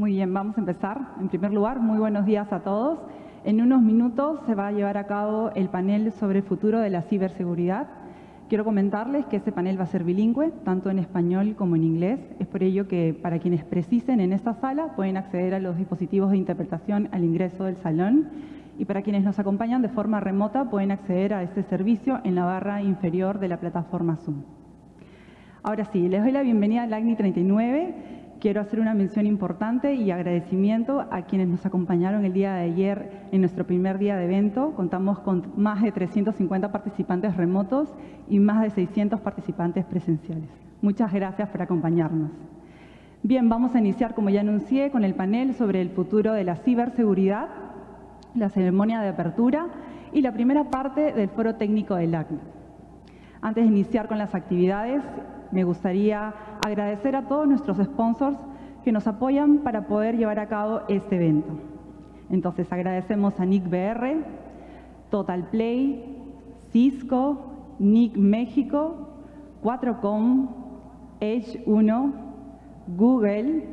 Muy bien, vamos a empezar. En primer lugar, muy buenos días a todos. En unos minutos se va a llevar a cabo el panel sobre el futuro de la ciberseguridad. Quiero comentarles que este panel va a ser bilingüe, tanto en español como en inglés. Es por ello que para quienes precisen en esta sala pueden acceder a los dispositivos de interpretación al ingreso del salón y para quienes nos acompañan de forma remota pueden acceder a este servicio en la barra inferior de la plataforma Zoom. Ahora sí, les doy la bienvenida al ACNI 39. Quiero hacer una mención importante y agradecimiento a quienes nos acompañaron el día de ayer en nuestro primer día de evento. Contamos con más de 350 participantes remotos y más de 600 participantes presenciales. Muchas gracias por acompañarnos. Bien, vamos a iniciar, como ya anuncié, con el panel sobre el futuro de la ciberseguridad, la ceremonia de apertura y la primera parte del foro técnico del ACNI. Antes de iniciar con las actividades, me gustaría agradecer a todos nuestros sponsors que nos apoyan para poder llevar a cabo este evento. Entonces agradecemos a Nick BR, Total Play, Cisco, Nick México, 4Com, Edge 1, Google,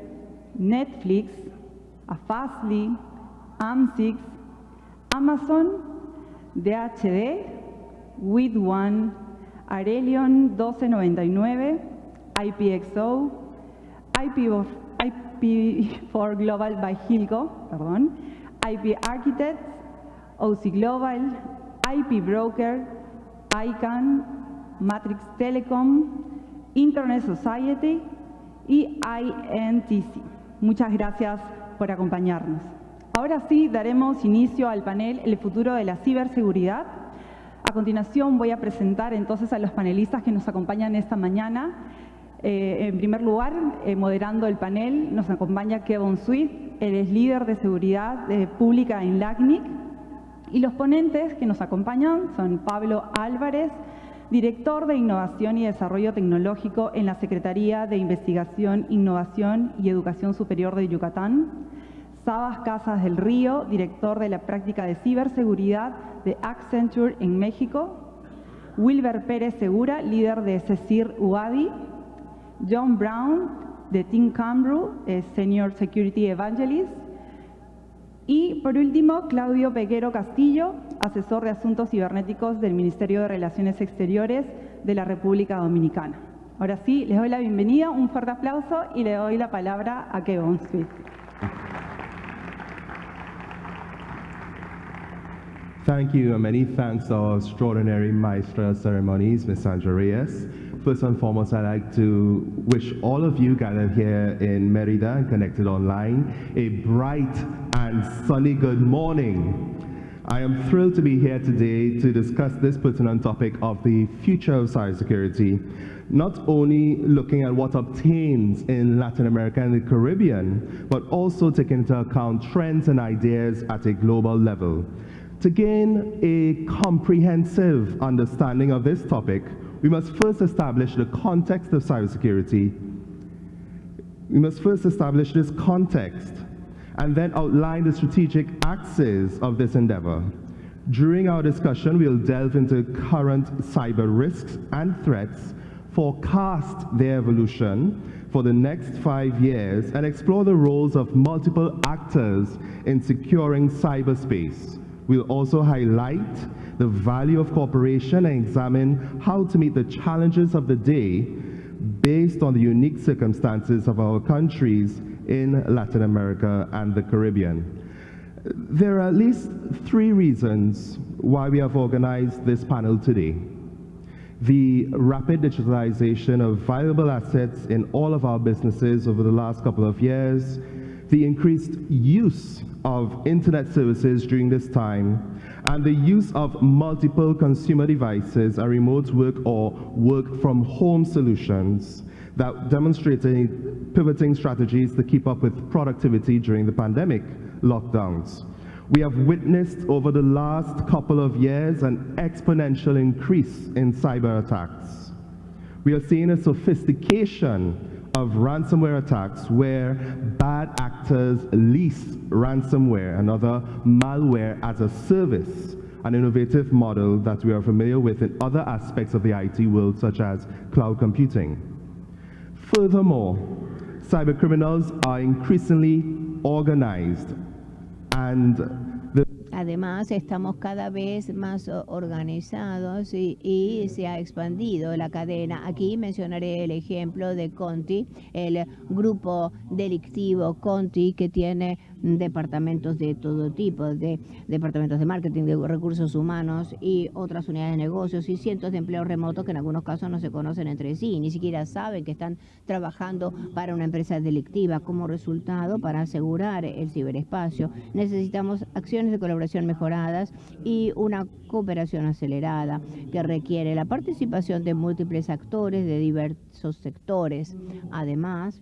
Netflix, a Fastly, AMSIX, Amazon, DHD, With One, Arelion 1299, IPXO, IP, for Global by Hilco, perdón, IP Architects, OC Global, IP Broker, ICANN, Matrix Telecom, Internet Society y INTC. Muchas gracias por acompañarnos. Ahora sí daremos inicio al panel El futuro de la ciberseguridad a continuación voy a presentar entonces a los panelistas que nos acompañan esta mañana. Eh, en primer lugar, eh, moderando el panel, nos acompaña Kevin Swift, él es líder de seguridad eh, pública en LACNIC. Y los ponentes que nos acompañan son Pablo Álvarez, director de Innovación y Desarrollo Tecnológico en la Secretaría de Investigación, Innovación y Educación Superior de Yucatán, Sabas Casas del Río, director de la práctica de ciberseguridad de Accenture en México, Wilber Pérez Segura, líder de CECIR UADI, John Brown, de Team Cambru, Senior Security Evangelist, y por último, Claudio Peguero Castillo, asesor de Asuntos Cibernéticos del Ministerio de Relaciones Exteriores de la República Dominicana. Ahora sí, les doy la bienvenida, un fuerte aplauso y le doy la palabra a Kevin Smith. Thank you, and many thanks to our extraordinary maestra of ceremonies, Ms. Sandra Reyes. First and foremost, I'd like to wish all of you gathered here in Merida and connected online a bright and sunny good morning. I am thrilled to be here today to discuss this pertinent topic of the future of cybersecurity, not only looking at what obtains in Latin America and the Caribbean, but also taking into account trends and ideas at a global level. To gain a comprehensive understanding of this topic, we must first establish the context of cybersecurity. We must first establish this context and then outline the strategic axes of this endeavor. During our discussion, we'll delve into current cyber risks and threats, forecast their evolution for the next five years, and explore the roles of multiple actors in securing cyberspace. We'll also highlight the value of cooperation and examine how to meet the challenges of the day based on the unique circumstances of our countries in Latin America and the Caribbean. There are at least three reasons why we have organized this panel today. The rapid digitalization of valuable assets in all of our businesses over the last couple of years, the increased use of internet services during this time, and the use of multiple consumer devices and remote work or work from home solutions that demonstrated pivoting strategies to keep up with productivity during the pandemic lockdowns. We have witnessed over the last couple of years an exponential increase in cyber attacks. We are seeing a sophistication of ransomware attacks where bad actors lease ransomware and other malware as a service, an innovative model that we are familiar with in other aspects of the IT world, such as cloud computing. Furthermore, cybercriminals are increasingly organized and Además, estamos cada vez más o- organizados y, y se ha expandido la cadena. Aquí mencionaré el ejemplo de Conti, el grupo delictivo Conti que tiene departamentos de todo tipo, de departamentos de marketing, de recursos humanos y otras unidades de negocios y cientos de empleos remotos que en algunos casos no se conocen entre sí, ni siquiera saben que están trabajando para una empresa delictiva. Como resultado, para asegurar el ciberespacio, necesitamos acciones de colaboración mejoradas y una cooperación acelerada que requiere la participación de múltiples actores de diversos sectores. Además,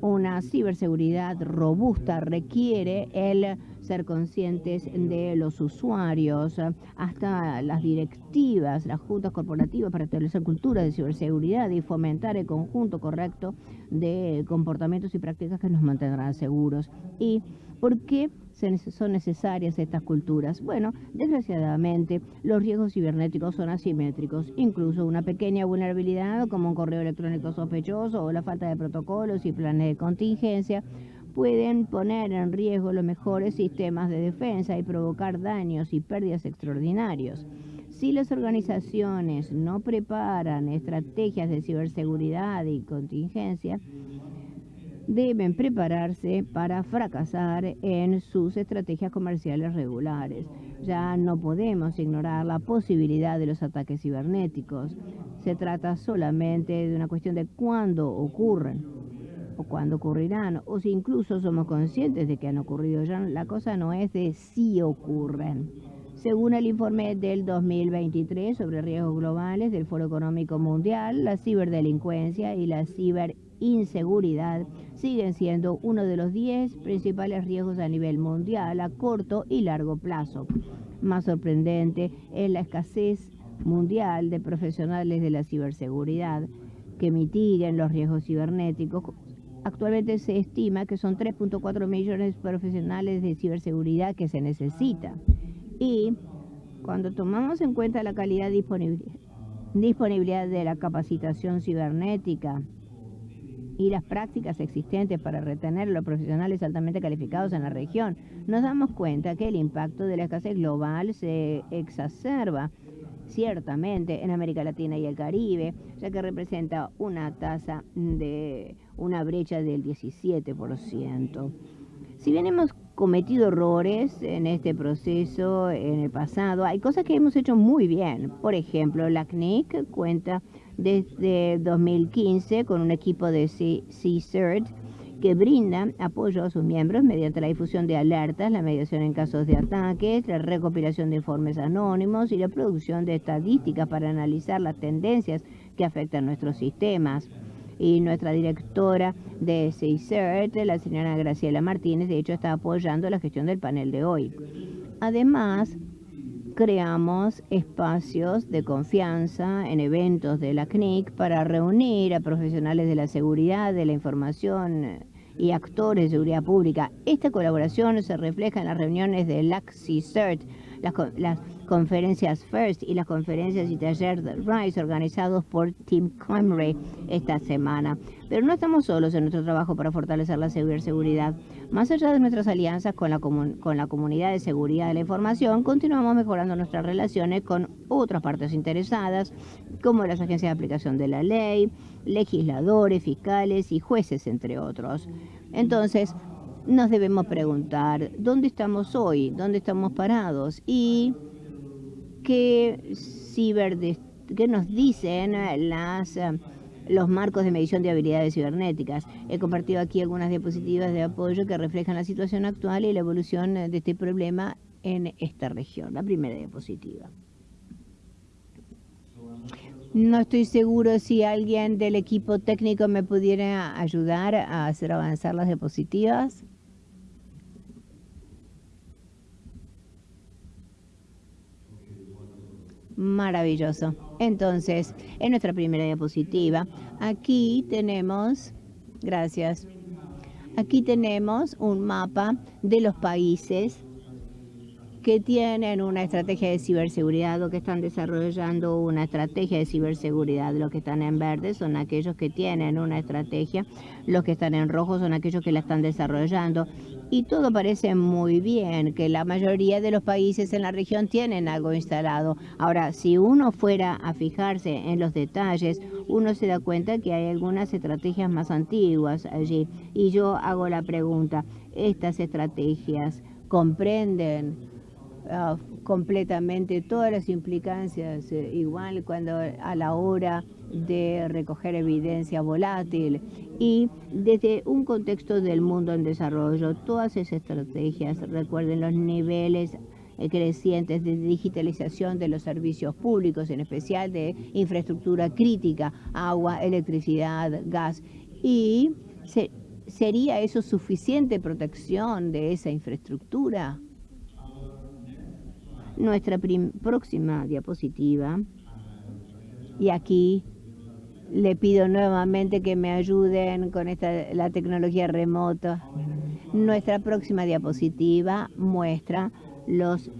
una ciberseguridad robusta requiere el ser conscientes de los usuarios, hasta las directivas, las juntas corporativas para establecer cultura de ciberseguridad y fomentar el conjunto correcto de comportamientos y prácticas que nos mantendrán seguros. ¿Y por qué son necesarias estas culturas? Bueno, desgraciadamente los riesgos cibernéticos son asimétricos. Incluso una pequeña vulnerabilidad como un correo electrónico sospechoso o la falta de protocolos y planes de contingencia pueden poner en riesgo los mejores sistemas de defensa y provocar daños y pérdidas extraordinarios. Si las organizaciones no preparan estrategias de ciberseguridad y contingencia, deben prepararse para fracasar en sus estrategias comerciales regulares. Ya no podemos ignorar la posibilidad de los ataques cibernéticos. Se trata solamente de una cuestión de cuándo ocurren o cuándo ocurrirán, o si incluso somos conscientes de que han ocurrido ya. La cosa no es de si ocurren. Según el informe del 2023 sobre riesgos globales del Foro Económico Mundial, la ciberdelincuencia y la ciberinseguridad siguen siendo uno de los 10 principales riesgos a nivel mundial a corto y largo plazo. Más sorprendente es la escasez mundial de profesionales de la ciberseguridad que mitiguen los riesgos cibernéticos. Actualmente se estima que son 3.4 millones de profesionales de ciberseguridad que se necesitan. Y cuando tomamos en cuenta la calidad disponibil- disponibilidad de la capacitación cibernética y las prácticas existentes para retener a los profesionales altamente calificados en la región, nos damos cuenta que el impacto de la escasez global se exacerba ciertamente en América Latina y el Caribe, ya que representa una tasa de una brecha del 17%. Si bien hemos cometido errores en este proceso en el pasado, hay cosas que hemos hecho muy bien. Por ejemplo, la CNIC cuenta desde 2015 con un equipo de C- CCERT que brinda apoyo a sus miembros mediante la difusión de alertas, la mediación en casos de ataques, la recopilación de informes anónimos y la producción de estadísticas para analizar las tendencias que afectan nuestros sistemas y nuestra directora de CICERT, la señora Graciela Martínez, de hecho está apoyando la gestión del panel de hoy. Además, creamos espacios de confianza en eventos de la CNIC para reunir a profesionales de la seguridad, de la información eh, y actores de seguridad pública. Esta colaboración se refleja en las reuniones de LACCICERT, las, las conferencias FIRST y las conferencias y talleres de RISE organizados por Team Camry esta semana. Pero no estamos solos en nuestro trabajo para fortalecer la ciberseguridad. Más allá de nuestras alianzas con la, con la comunidad de seguridad de la información, continuamos mejorando nuestras relaciones con otras partes interesadas, como las agencias de aplicación de la ley, legisladores, fiscales y jueces, entre otros. Entonces, nos debemos preguntar, ¿dónde estamos hoy? ¿Dónde estamos parados? Y ciberdes- qué nos dicen eh, las eh, los marcos de medición de habilidades cibernéticas. He compartido aquí algunas diapositivas de apoyo que reflejan la situación actual y la evolución eh, de este problema en esta región. La primera diapositiva. No estoy seguro si alguien del equipo técnico me pudiera ayudar a hacer avanzar las diapositivas. Maravilloso. Entonces, en nuestra primera diapositiva, aquí tenemos, gracias, aquí tenemos un mapa de los países que tienen una estrategia de ciberseguridad o que están desarrollando una estrategia de ciberseguridad. Los que están en verde son aquellos que tienen una estrategia, los que están en rojo son aquellos que la están desarrollando. Y todo parece muy bien, que la mayoría de los países en la región tienen algo instalado. Ahora, si uno fuera a fijarse en los detalles, uno se da cuenta que hay algunas estrategias más antiguas allí. Y yo hago la pregunta, ¿estas estrategias comprenden Ah, completamente todas las implicancias, eh, igual cuando a la hora de recoger evidencia volátil y desde un contexto del mundo en desarrollo, todas esas estrategias, recuerden los niveles eh, crecientes de digitalización de los servicios públicos, en especial de infraestructura crítica, agua, electricidad, gas, y ¿sería eso suficiente protección de esa infraestructura? Nuestra próxima diapositiva. Y aquí le pido nuevamente que me ayuden con esta, la tecnología remota. Nuestra próxima diapositiva muestra los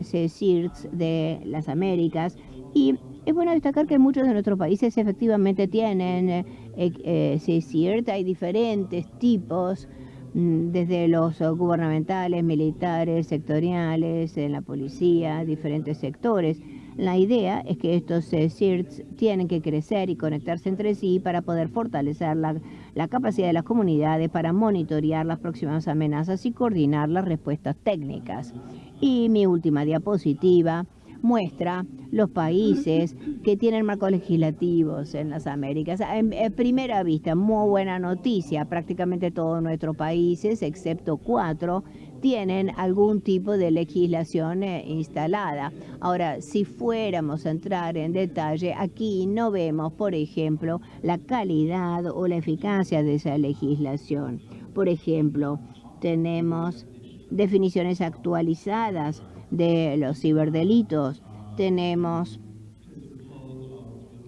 CSIRTs de las Américas y es bueno destacar que muchos de nuestros países efectivamente tienen eh, eh, hay diferentes tipos desde los gubernamentales, militares, sectoriales, en la policía, diferentes sectores. La idea es que estos eh, CIRTs tienen que crecer y conectarse entre sí para poder fortalecer la, la capacidad de las comunidades para monitorear las próximas amenazas y coordinar las respuestas técnicas. Y mi última diapositiva muestra los países que tienen marcos legislativos en las Américas. En, primera vista, muy buena noticia, prácticamente todos nuestros países, excepto cuatro, tienen algún tipo de legislación eh, instalada. Ahora, si fuéramos a entrar en detalle, aquí no vemos, por ejemplo, la calidad o la eficacia de esa legislación. Por ejemplo, tenemos definiciones actualizadas de los ciberdelitos. Tenemos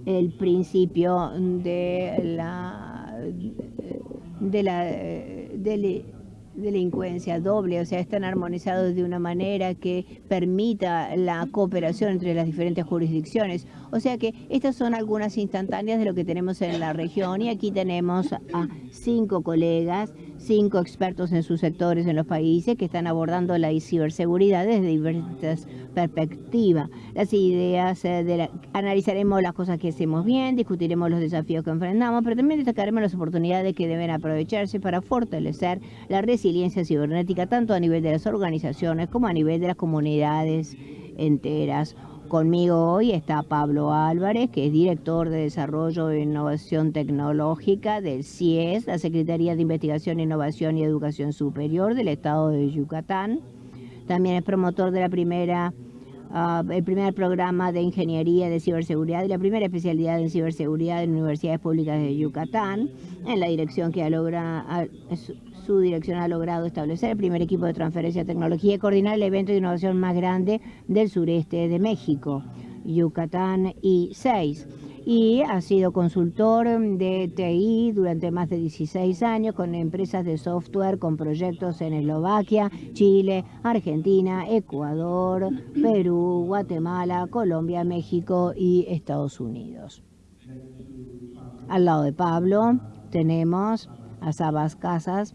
el principio de la de la de, delincuencia doble, o sea, están armonizados de una manera que permita la cooperación entre las diferentes jurisdicciones. O sea que estas son algunas instantáneas de lo que tenemos en la región y aquí tenemos a cinco colegas cinco expertos en sus sectores en los países que están abordando la ciberseguridad desde diversas perspectivas. Las ideas, eh, de analizaremos las cosas que hacemos bien, discutiremos los desafíos que enfrentamos, pero también destacaremos las oportunidades que deben aprovecharse para fortalecer la resiliencia cibernética tanto a nivel de las organizaciones como a nivel de las comunidades enteras. Conmigo hoy está Pablo Álvarez, que es director de Desarrollo e Innovación Tecnológica del CIES, la Secretaría de Investigación, Innovación y Educación Superior del Estado de Yucatán. También es promotor de ah, primer programa de Ingeniería de Ciberseguridad y la primera especialidad en Ciberseguridad en Universidades Públicas de Yucatán, en la dirección que ha logrado su dirección ha logrado establecer el primer equipo de transferencia de tecnología y coordinar el evento de innovación más grande del sureste de México, Yucatán y 6 y ha sido consultor de TI durante más de 16 años con empresas de software con proyectos en Eslovaquia, Chile, Argentina, Ecuador, Perú, Guatemala, Colombia, México y Estados Unidos. Al lado de Pablo tenemos a Sabas Casas,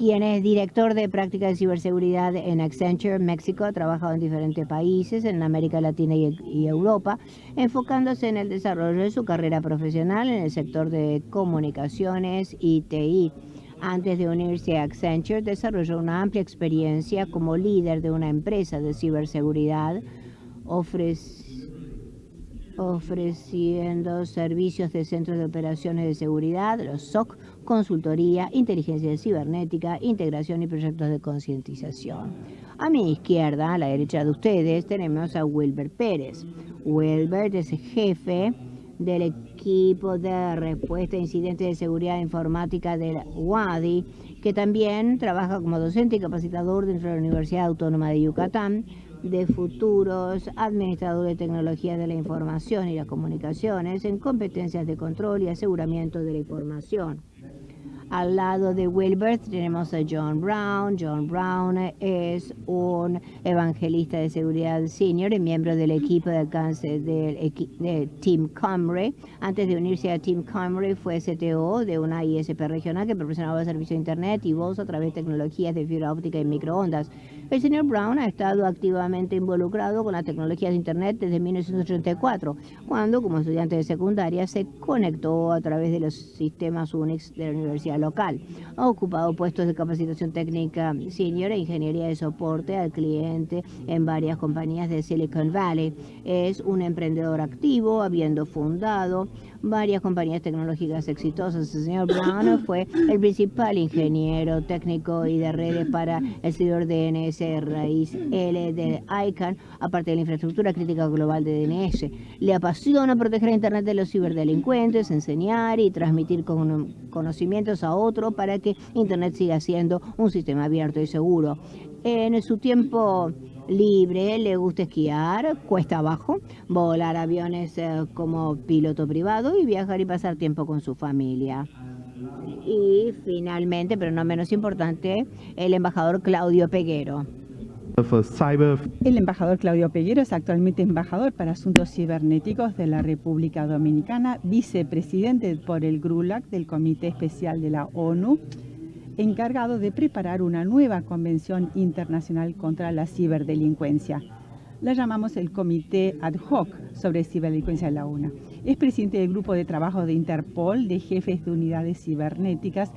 quien es director de práctica de ciberseguridad en Accenture, México, ha trabajado en diferentes países, en América Latina y, Europa, enfocándose en el desarrollo de su carrera profesional en el sector de comunicaciones y TI. Antes de unirse a Accenture, desarrolló una amplia experiencia como líder de una empresa de ciberseguridad, ofreciendo servicios de centros de operaciones de seguridad, los SOC, consultoría, inteligencia cibernética, integración y proyectos de concientización. A mi izquierda, a la derecha de ustedes, tenemos a Wilbert Pérez. Wilbert es jefe del equipo de respuesta a incidentes de seguridad informática del WADI, que también trabaja como docente y capacitador dentro de la Universidad Autónoma de Yucatán de futuros administradores de tecnología de la información y las comunicaciones en competencias de control y aseguramiento de la información. Al lado de Wilbert tenemos a John Brown. John Brown es un evangelista de seguridad senior y miembro del equipo de alcance del de Team Comre. Antes de unirse a Team Comre fue CTO de una ISP regional que proporcionaba servicio de Internet y voz a través de tecnologías de fibra óptica y microondas. El señor Brown ha estado activamente involucrado con las tecnologías de Internet desde 1984, cuando como estudiante de secundaria se conectó a través de los sistemas Unix de la Universidad local. Ha ocupado puestos de capacitación técnica senior e ingeniería de soporte al cliente en varias compañías de Silicon Valley. Es un emprendedor activo, habiendo fundado varias compañías tecnológicas exitosas. El señor Brown fue el principal ingeniero técnico y de redes para el servidor DNS raíz L de ICANN, aparte de la infraestructura crítica global de DNS. Le apasiona proteger Internet de los ciberdelincuentes, enseñar y transmitir conocimientos a otros para que Internet siga siendo un sistema abierto y seguro. En su tiempo libre, le gusta esquiar, cuesta abajo, volar aviones eh, como piloto privado y viajar y pasar tiempo con su familia. Y finalmente, pero no menos importante, el embajador Claudio Peguero. El embajador Claudio Peguero es actualmente embajador para asuntos cibernéticos de la República Dominicana, vicepresidente por el GRULAC del Comité Especial de la ONU encargado de preparar una nueva convención internacional contra la ciberdelincuencia. La llamamos el Comité Ad Hoc sobre Ciberdelincuencia de la ONU. Es presidente del grupo de trabajo de Interpol de jefes de unidades cibernéticas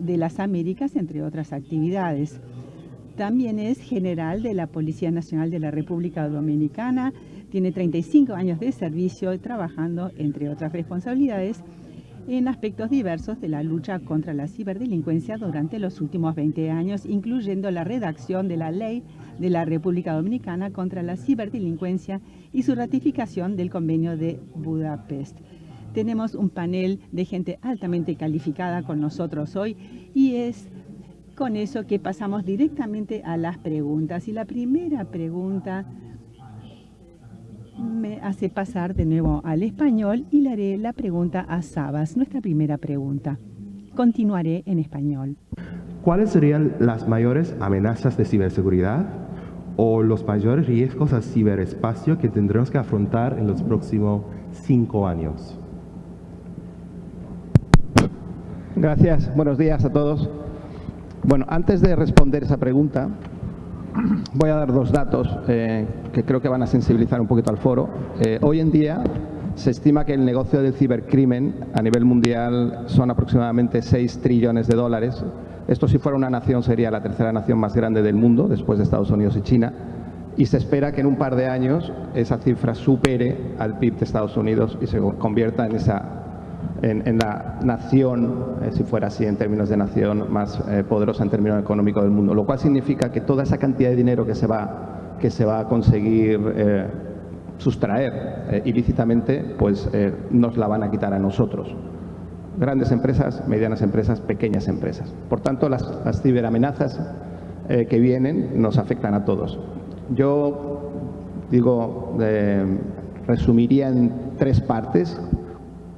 de las Américas, entre otras actividades. También es general de la Policía Nacional de la República Dominicana. Tiene 35 años de servicio trabajando, entre otras responsabilidades, en aspectos diversos de la lucha contra la ciberdelincuencia durante los últimos 20 años, incluyendo la redacción de la ley de la República Dominicana contra la ciberdelincuencia y su ratificación del convenio de Budapest. Tenemos un panel de gente altamente calificada con nosotros hoy y es con eso que pasamos directamente a las preguntas. Y la primera pregunta me hace pasar de nuevo al español y le haré la pregunta a Sabas, nuestra primera pregunta. Continuaré en español. ¿Cuáles serían las mayores amenazas de ciberseguridad o los mayores riesgos al ciberespacio que tendremos que afrontar en los próximos cinco años? Gracias. Buenos días a todos. Bueno, antes de responder esa pregunta, voy a dar dos datos eh, que creo que van a sensibilizar un poquito al foro. Eh, hoy en día se estima que el negocio del cibercrimen a nivel mundial son aproximadamente 6 trillones de dólares. Esto si fuera una nación sería la tercera nación más grande del mundo, después de Estados Unidos y China. Y se espera que en un par de años esa cifra supere al PIB de Estados Unidos y se convierta en esa en, la nación, eh, si fuera así en términos de nación, más eh, poderosa en términos económicos del mundo. Lo cual significa que toda esa cantidad de dinero que se va, que se va a conseguir eh, sustraer ilícitamente, pues nos la van a quitar a nosotros. Grandes empresas, medianas empresas, pequeñas empresas. Por tanto, las, las ciberamenazas que vienen nos afectan a todos. Yo digo, resumiría en tres partes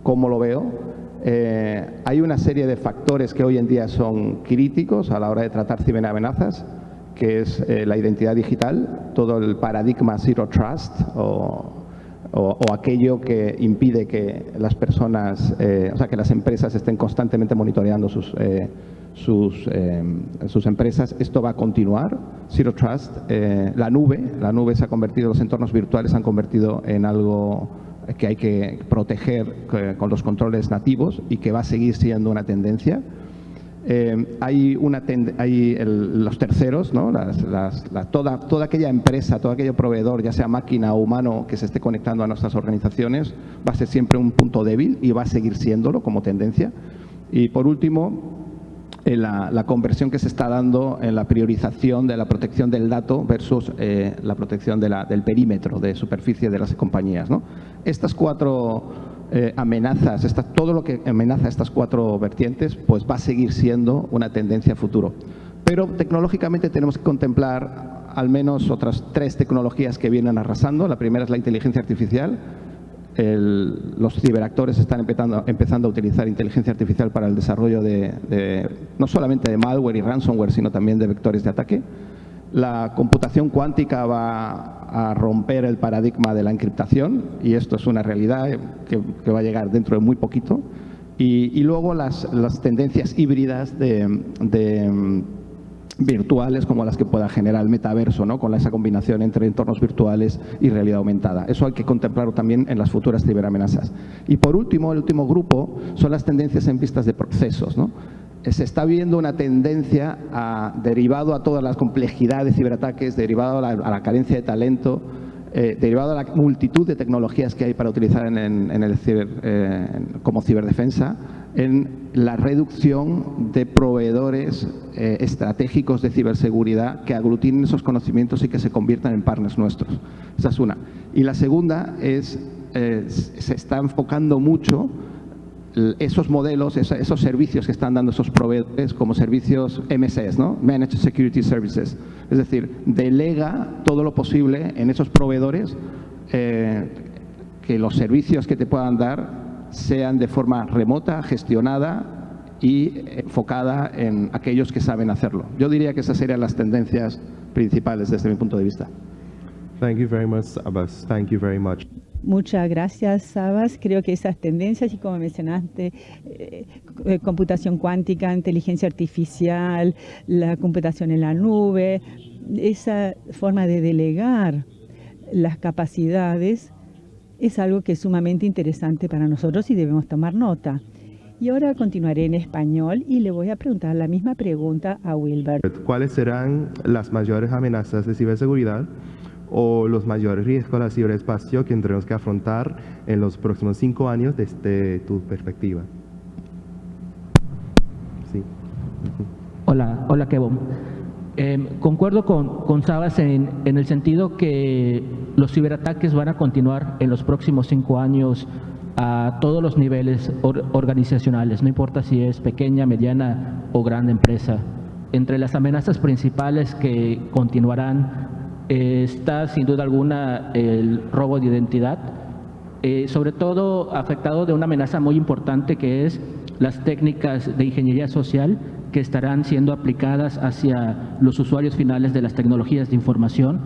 cómo lo veo. Eh, hay una serie de factores que hoy en día son críticos a la hora de tratar ciberamenazas, que es eh, la identidad digital, todo el paradigma Zero Trust o, aquello que impide que las personas, eh, o sea, que las empresas estén constantemente monitoreando sus, sus, sus empresas. Esto va a continuar. Zero Trust, la nube, la nube se ha convertido, los entornos virtuales se han convertido en algo que hay que proteger eh, con los controles nativos y que va a seguir siendo una tendencia. Eh, hay, los terceros, toda, toda aquella empresa, todo aquello proveedor, ya sea máquina o humano, que se esté conectando a nuestras organizaciones, va a ser siempre un punto débil y va a seguir siéndolo como tendencia. Y por último, la, conversión que se está dando en la priorización de la protección del dato versus eh, la protección del perímetro de superficie de las compañías. Estas cuatro eh, amenazas, todo lo que amenaza estas cuatro vertientes, pues va a seguir siendo una tendencia futuro. Pero tecnológicamente tenemos que contemplar al menos otras tres tecnologías que vienen arrasando. La primera es la inteligencia artificial, los ciberactores están empezando, a utilizar inteligencia artificial para el desarrollo de, no solamente de malware y ransomware, sino también de vectores de ataque. La computación cuántica va a romper el paradigma de la encriptación y esto es una realidad que, va a llegar dentro de muy poquito. Y, luego las, tendencias híbridas de virtuales como las que pueda generar el metaverso, ¿no? con esa combinación entre entornos virtuales y realidad aumentada. Eso hay que contemplarlo también en las futuras ciberamenazas. Y por último, el último grupo son las tendencias en vistas de procesos. ¿no? Se está viendo una tendencia a, derivado a todas las complejidades de ciberataques, derivado a la, carencia de talento, eh, derivado a la multitud de tecnologías que hay para utilizar en, el eh, como ciberdefensa, en la reducción de proveedores eh, estratégicos de ciberseguridad que aglutinen esos conocimientos y que se conviertan en partners nuestros. Esa es una. Y la segunda es, eh, se está enfocando mucho esos modelos, esos servicios que están dando esos proveedores como servicios MSS, ¿no? Managed Security Services. Es decir, delega todo lo posible en esos proveedores eh, que los servicios que te puedan dar sean de forma remota, gestionada y enfocada en aquellos que saben hacerlo. Yo diría que esas serían las tendencias principales desde mi punto de vista. Thank you very much, Abbas. Thank you very much. Muchas gracias, Sabas. Creo que esas tendencias, y como mencionaste, eh, eh, computación cuántica, inteligencia artificial, la computación en la nube, esa forma de delegar las capacidades es algo que es sumamente interesante para nosotros y debemos tomar nota. Y ahora continuaré en español y le voy a preguntar la misma pregunta a Wilbert. ¿Cuáles serán las mayores amenazas de ciberseguridad o los mayores riesgos al ciberespacio que tendremos que afrontar en los próximos cinco años desde tu perspectiva? Sí. Hola, hola Kevin. Em, concuerdo con, con Sabas en, en, el sentido que los ciberataques van a continuar en los próximos cinco años a todos los niveles organizacionales, no importa si es pequeña, mediana o grande empresa. Entre las amenazas principales que continuarán está sin duda alguna el robo de identidad, eh, sobre todo afectado de una amenaza muy importante que es las técnicas de ingeniería social que estarán siendo aplicadas hacia los usuarios finales de las tecnologías de información.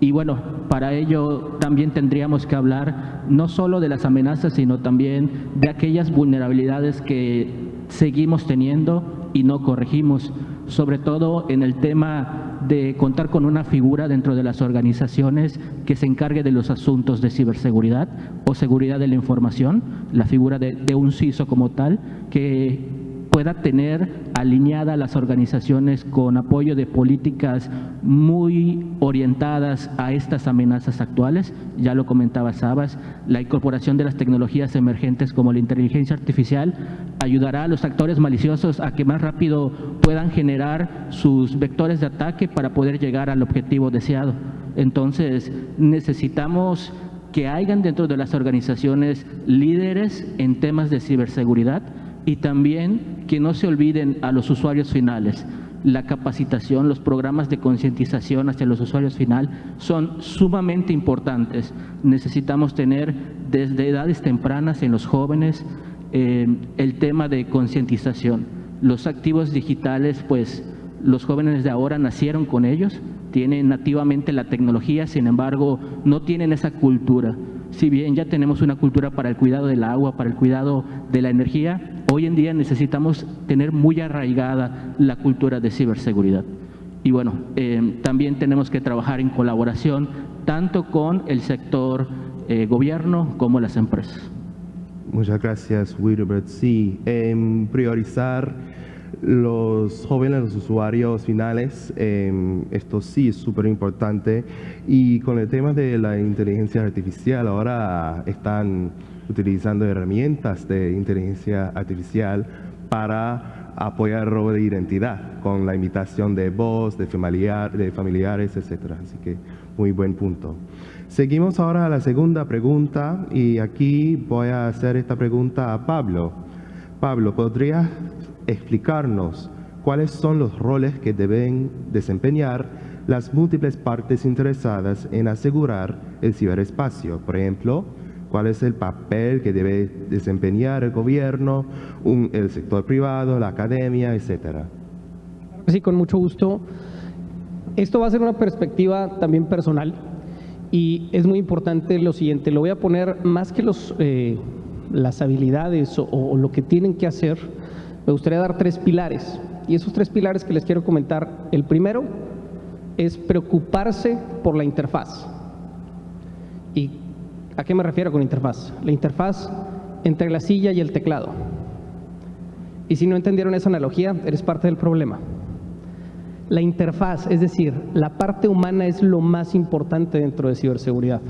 Y bueno, para ello también tendríamos que hablar no solo de las amenazas, sino también de aquellas vulnerabilidades que seguimos teniendo y no corregimos, sobre todo en el tema de contar con una figura dentro de las organizaciones que se encargue de los asuntos de ciberseguridad o seguridad de la información, la figura de, de un CISO como tal, que pueda tener alineada las organizaciones con apoyo de políticas muy orientadas a estas amenazas actuales. Ya lo comentaba Sabas, la incorporación de las tecnologías emergentes como la inteligencia artificial ayudará a los actores maliciosos a que más rápido puedan generar sus vectores de ataque para poder llegar al objetivo deseado. Entonces, necesitamos que hayan dentro de las organizaciones líderes en temas de ciberseguridad, y también que no se olviden a los usuarios finales. La capacitación, los programas de concientización hacia los usuarios final son sumamente importantes. Necesitamos tener desde edades tempranas en los jóvenes eh, el tema de concientización. Los activos digitales, pues los jóvenes de ahora nacieron con ellos, tienen nativamente la tecnología, sin embargo, no tienen esa cultura. Si bien ya tenemos una cultura para el cuidado del agua, para el cuidado de la energía, hoy en día necesitamos tener muy arraigada la cultura de ciberseguridad. Y bueno, eh, también tenemos que trabajar en colaboración tanto con el sector eh, gobierno como las empresas. Muchas gracias, Wilbert. Sí, priorizar los jóvenes, los usuarios finales, em, esto sí es súper importante. Y con el tema de la inteligencia artificial, ahora están utilizando herramientas de inteligencia artificial para apoyar el robo de identidad con la imitación de voz, de, de familiares, etc. Así que muy buen punto. Seguimos ahora a la segunda pregunta y aquí voy a hacer esta pregunta a Pablo. Pablo, ¿podrías explicarnos cuáles son los roles que deben desempeñar las múltiples partes interesadas en asegurar el ciberespacio? Por ejemplo, ¿Cuál es el papel que debe desempeñar el gobierno, el sector privado, la academia, etcétera? Sí, con mucho gusto. Esto va a ser una perspectiva también personal y es muy importante lo siguiente, lo voy a poner más que los, eh, las habilidades o, lo que tienen que hacer, me gustaría dar tres pilares. Y esos tres pilares que les quiero comentar, el primero es preocuparse por la interfaz. ¿Y a qué me refiero con interfaz? La interfaz entre la silla y el teclado. Y si no entendieron esa analogía, eres parte del problema. La interfaz, es decir, la parte humana es lo más importante dentro de ciberseguridad.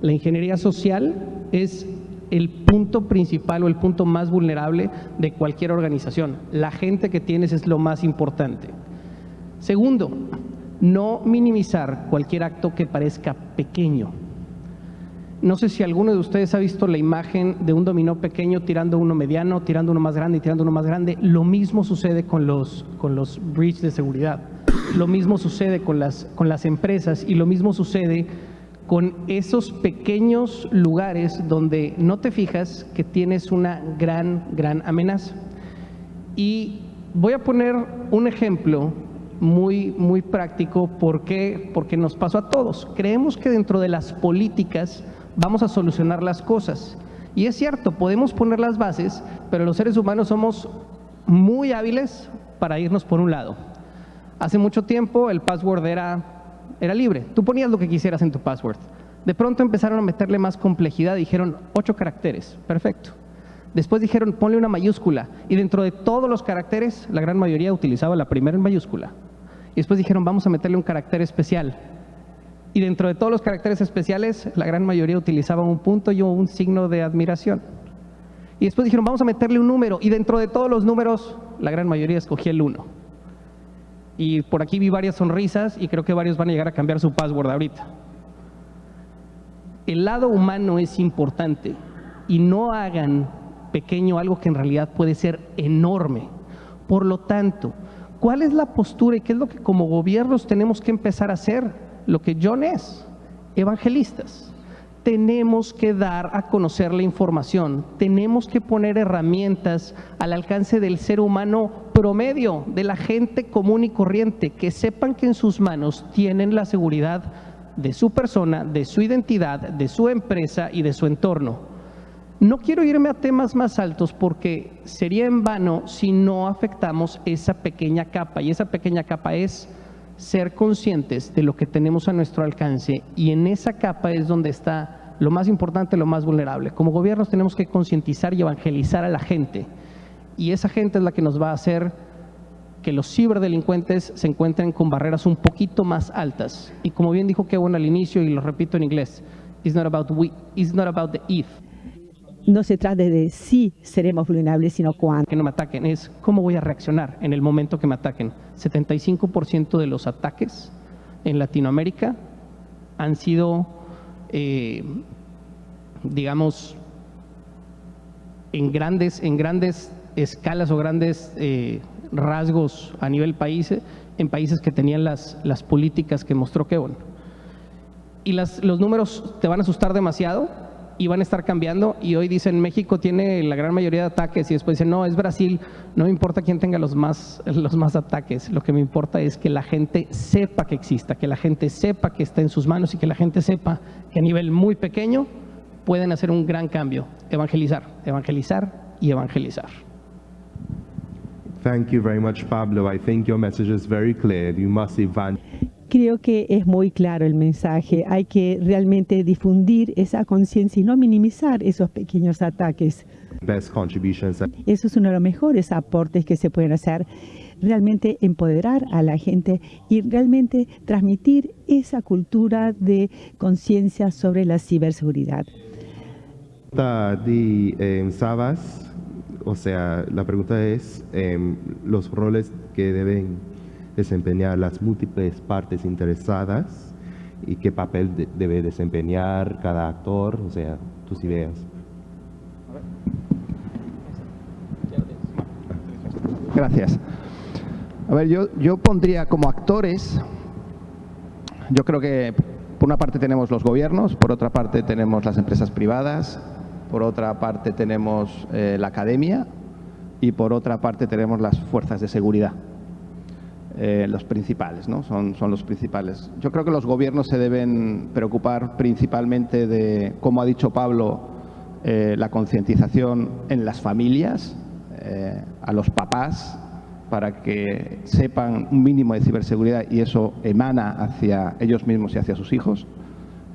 La ingeniería social es el punto principal o el punto más vulnerable de cualquier organización. La gente que tienes es lo más importante. Segundo, no minimizar cualquier acto que parezca pequeño. No sé si alguno de ustedes ha visto la imagen de un dominó pequeño tirando uno mediano, tirando uno más grande y tirando uno más grande. Lo mismo sucede con los, con los breach de seguridad. Lo mismo sucede con las, con las empresas y lo mismo sucede con esos pequeños lugares donde no te fijas que tienes una gran, gran amenaza. Y voy a poner un ejemplo muy, muy práctico porque, porque nos pasó a todos. Creemos que dentro de las políticas vamos a solucionar las cosas. Y es cierto, podemos poner las bases, pero los seres humanos somos muy hábiles para irnos por un lado. Hace mucho tiempo el password era, era libre, tú ponías lo que quisieras en tu password. De pronto empezaron a meterle más complejidad, dijeron ocho caracteres, perfecto. Después dijeron ponle una mayúscula y dentro de todos los caracteres la gran mayoría utilizaba la primera en mayúscula. Y después dijeron vamos a meterle un carácter especial y dentro de todos los caracteres especiales, la gran mayoría utilizaban un punto y un signo de admiración. Y después dijeron, vamos a meterle un número. Y dentro de todos los números, la gran mayoría escogía el 1. Y por aquí vi varias sonrisas y creo que varios van a llegar a cambiar su password ahorita. El lado humano es importante y no hagan pequeño algo que en realidad puede ser enorme. Por lo tanto, ¿cuál es la postura y qué es lo que como gobiernos tenemos que empezar a hacer? lo que John es, evangelistas. Tenemos que dar a conocer la información, tenemos que poner herramientas al alcance del ser humano promedio, de la gente común y corriente, que sepan que en sus manos tienen la seguridad de su persona, de su identidad, de su empresa y de su entorno. No quiero irme a temas más altos porque sería en vano si no afectamos esa pequeña capa y esa pequeña capa es ser conscientes de lo que tenemos a nuestro alcance y en esa capa es donde está lo más importante, lo más vulnerable. Como gobiernos tenemos que concientizar y evangelizar a la gente y esa gente es la que nos va a hacer que los ciberdelincuentes se encuentren con barreras un poquito más altas. Y como bien dijo Kevin al inicio, y lo repito en inglés, it's not about, we, it's not about the if, no se trata de si seremos vulnerables, sino cuándo. Que no me ataquen, es cómo voy a reaccionar en el momento que me ataquen. 75% de los ataques en Latinoamérica han sido, eh, digamos, en grandes, en grandes escalas o grandes eh, rasgos a nivel país, en países que tenían las, las políticas que mostró Kevin. Y los números te van a asustar demasiado, y van a estar cambiando y hoy dicen México tiene la gran mayoría de ataques y después dicen no, es Brasil, no me importa quién tenga los más, los más ataques, lo que me importa es que la gente sepa que exista, que la gente sepa que está en sus manos y que la gente sepa que a nivel muy pequeño pueden hacer un gran cambio, evangelizar, evangelizar y evangelizar. Thank you very much, Pablo. I think your message is very clear. You must evangelize. Creo que es muy claro el mensaje. Hay que realmente difundir esa conciencia y no minimizar esos pequeños ataques. Eso es uno de los mejores aportes que se pueden hacer. Realmente empoderar a la gente y realmente transmitir esa cultura de conciencia sobre la ciberseguridad. De eh, Sabas, o sea, la pregunta es em, los roles que deben desempeñar las múltiples partes interesadas y qué papel debe desempeñar cada actor, o sea, tus ideas. Gracias. A ver, yo, yo pondría como actores, yo creo que por una parte tenemos los gobiernos, por otra parte tenemos las empresas privadas, por otra parte tenemos eh, la academia y por otra parte tenemos las fuerzas de seguridad. Eh, los principales, ¿no? Son, son los principales. Yo creo que los gobiernos se deben preocupar principalmente de, como ha dicho Pablo, eh, la concientización en las familias, a los papás, para que sepan un mínimo de ciberseguridad y eso emana hacia ellos mismos y hacia sus hijos.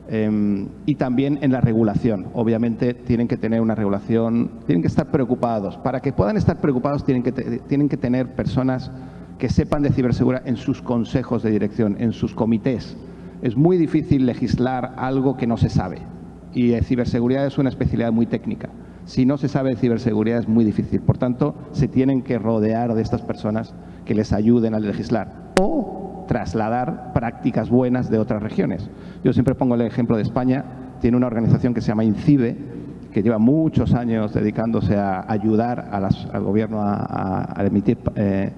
Em, y también en la regulación. Obviamente tienen que tener una regulación, tienen que estar preocupados. Para que puedan estar preocupados tienen que, tienen que tener personas que sepan de ciberseguridad en sus consejos de dirección, en sus comités. Es muy difícil legislar algo que no se sabe y ciberseguridad es una especialidad muy técnica. Si no se sabe de ciberseguridad es muy difícil. Por tanto, se tienen que rodear de estas personas que les ayuden a legislar o trasladar prácticas buenas de otras regiones. Yo siempre pongo el ejemplo de España. Tiene una organización que se llama INCIBE, que lleva muchos años dedicándose a ayudar al gobierno a, emitir eh,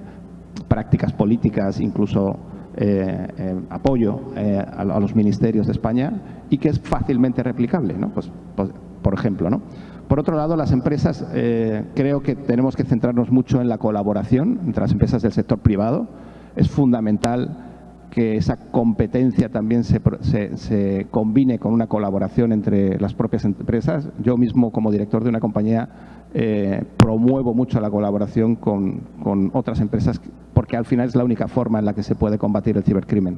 prácticas políticas, incluso eh, eh, apoyo a, los ministerios de España y que es fácilmente replicable, ¿no? pues, pues por ejemplo. ¿no? Por otro lado, las empresas, eh, creo que tenemos que centrarnos mucho en la colaboración entre las empresas del sector privado. Es fundamental que esa competencia también se, combine con una colaboración entre las propias empresas. Yo mismo, como director de una compañía, eh, promuevo mucho la colaboración con, con, otras empresas porque al final es la única forma en la que se puede combatir el cibercrimen.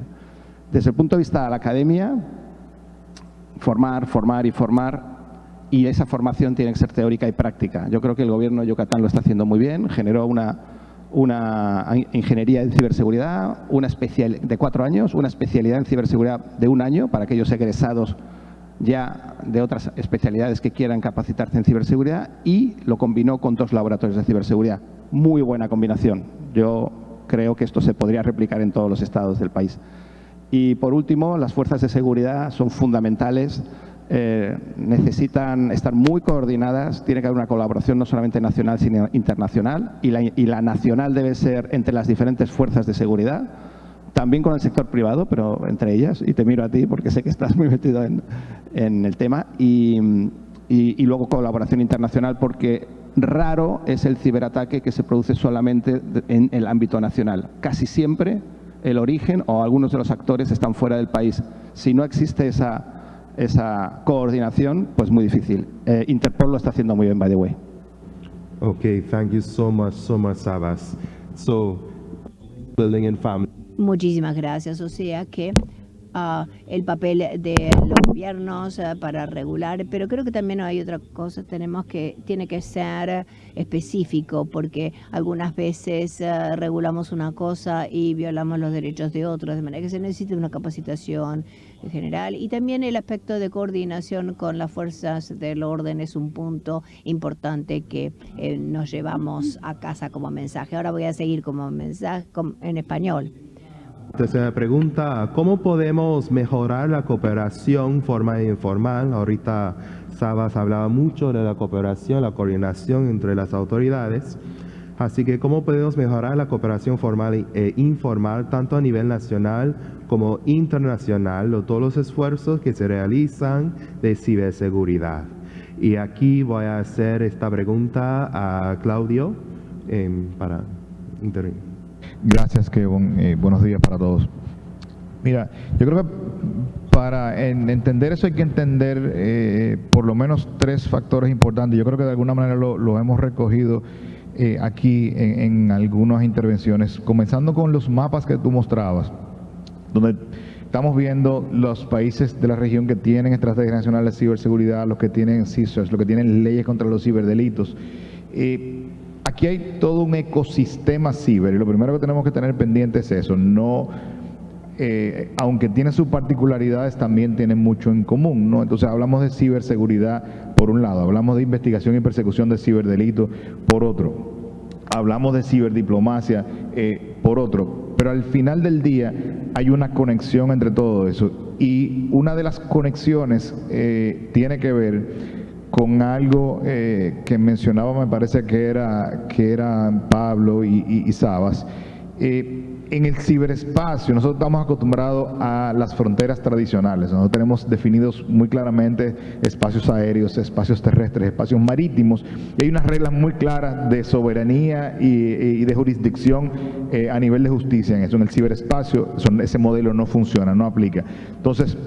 Desde el punto de vista de la academia, formar, formar y formar y esa formación tiene que ser teórica y práctica. Yo creo que el gobierno de Yucatán lo está haciendo muy bien, generó una, una ingeniería en ciberseguridad una especial, de cuatro años, una especialidad en ciberseguridad de un año para aquellos egresados ya de otras especialidades que quieran capacitarse en ciberseguridad y lo combinó con dos laboratorios de ciberseguridad. Muy buena combinación. Yo creo que esto se podría replicar en todos los estados del país. Y por último, las fuerzas de seguridad son fundamentales eh, necesitan estar muy coordinadas, tiene que haber una colaboración no solamente nacional, sino internacional, y la, nacional debe ser entre las diferentes fuerzas de seguridad, también con el sector privado, pero entre ellas, y te miro a ti porque sé que estás muy metido en, el tema, y, luego colaboración internacional porque raro es el ciberataque que se produce solamente en el ámbito nacional. Casi siempre el origen o algunos de los actores están fuera del país. Si no existe esa esa coordinación, pues muy difícil. Eh, Interpol lo está haciendo muy bien, by the way. Okay, thank you so much, so much, Sabas. So, building in family. Muchísimas gracias. O sea que el papel de los gobiernos eh, para regular, pero creo que también hay otra cosa, tenemos que, tiene que ser específico, porque algunas veces eh, regulamos una cosa y violamos los derechos de otros, de manera que se necesita una capacitación general y también el aspecto de coordinación con las fuerzas del orden es un punto importante que eh, nos llevamos a casa como mensaje. Ahora voy a seguir como mensaje en español. Tercera pregunta, ¿cómo podemos mejorar la cooperación formal e informal? Ahorita Sabas hablaba mucho de la cooperación, la coordinación entre las autoridades. Así que, ¿cómo podemos mejorar la cooperación formal e informal tanto a nivel nacional como internacional todos los esfuerzos que se realizan de ciberseguridad? Y aquí voy a hacer esta pregunta a Claudio em, para intervenir. Gracias, Kevin. Eh, buenos días para todos. Mira, yo creo que para entender eso hay que entender eh, por lo menos tres factores importantes. Yo creo que de alguna manera lo, hemos recogido eh, aquí en, algunas intervenciones, comenzando con los mapas que tú mostrabas, donde estamos viendo los países de la región que tienen estrategias nacionales de ciberseguridad, los que tienen CISOs, los que tienen leyes contra los ciberdelitos. Aquí hay todo un ecosistema ciber y lo primero que tenemos que tener pendiente es eso, no, eh, aunque tiene sus particularidades, también tiene mucho en común, ¿no? Entonces hablamos de ciberseguridad por un lado, hablamos de investigación y persecución de ciberdelitos por otro, hablamos de ciberdiplomacia eh, por otro, pero al final del día hay una conexión entre todo eso y una de las conexiones eh, tiene que ver con algo eh, que mencionaba, me parece que era, que era Pablo y, Sabas. Eh, en el ciberespacio nosotros estamos acostumbrados a las fronteras tradicionales. Nosotros tenemos definidos muy claramente espacios aéreos, espacios terrestres, espacios marítimos y hay unas reglas muy claras de soberanía y, de jurisdicción eh, a nivel de justicia en eso. En el ciberespacio ese modelo no funciona, no aplica. Entonces,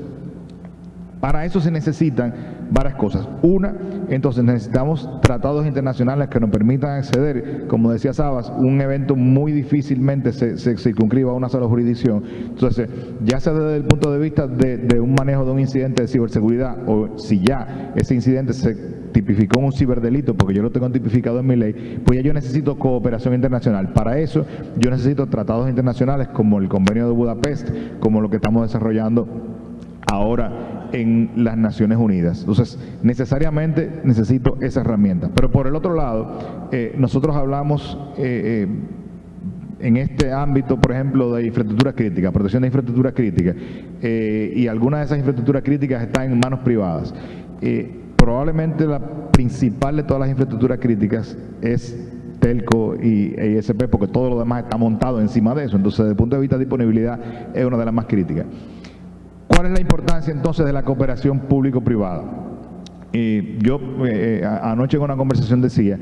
para eso se necesitan varias cosas. Una, entonces necesitamos tratados internacionales que nos permitan acceder, como decía Sabas, un evento muy difícilmente se, circunscriba a una sola jurisdicción. Entonces, ya sea desde el punto de vista de, un manejo de un incidente de ciberseguridad o si ya ese incidente se tipificó un ciberdelito, porque yo lo tengo tipificado en mi ley, pues ya yo necesito cooperación internacional. Para eso yo necesito tratados internacionales como el Convenio de Budapest, como lo que estamos desarrollando ahora en las Naciones Unidas. Entonces, necesariamente necesito esa herramienta. Pero por el otro lado, eh, nosotros hablamos eh, eh, en este ámbito, por ejemplo, de infraestructura crítica, protección de infraestructura crítica, y algunas de esas infraestructuras críticas están en manos privadas. probablemente la principal de todas las infraestructuras críticas es Telco y ISP, porque todo lo demás está montado encima de eso. Entonces, desde el punto de vista de disponibilidad, es una de las más críticas. ¿Cuál es la importancia entonces de la cooperación público-privada? Y yo eh, eh, anoche en una conversación decía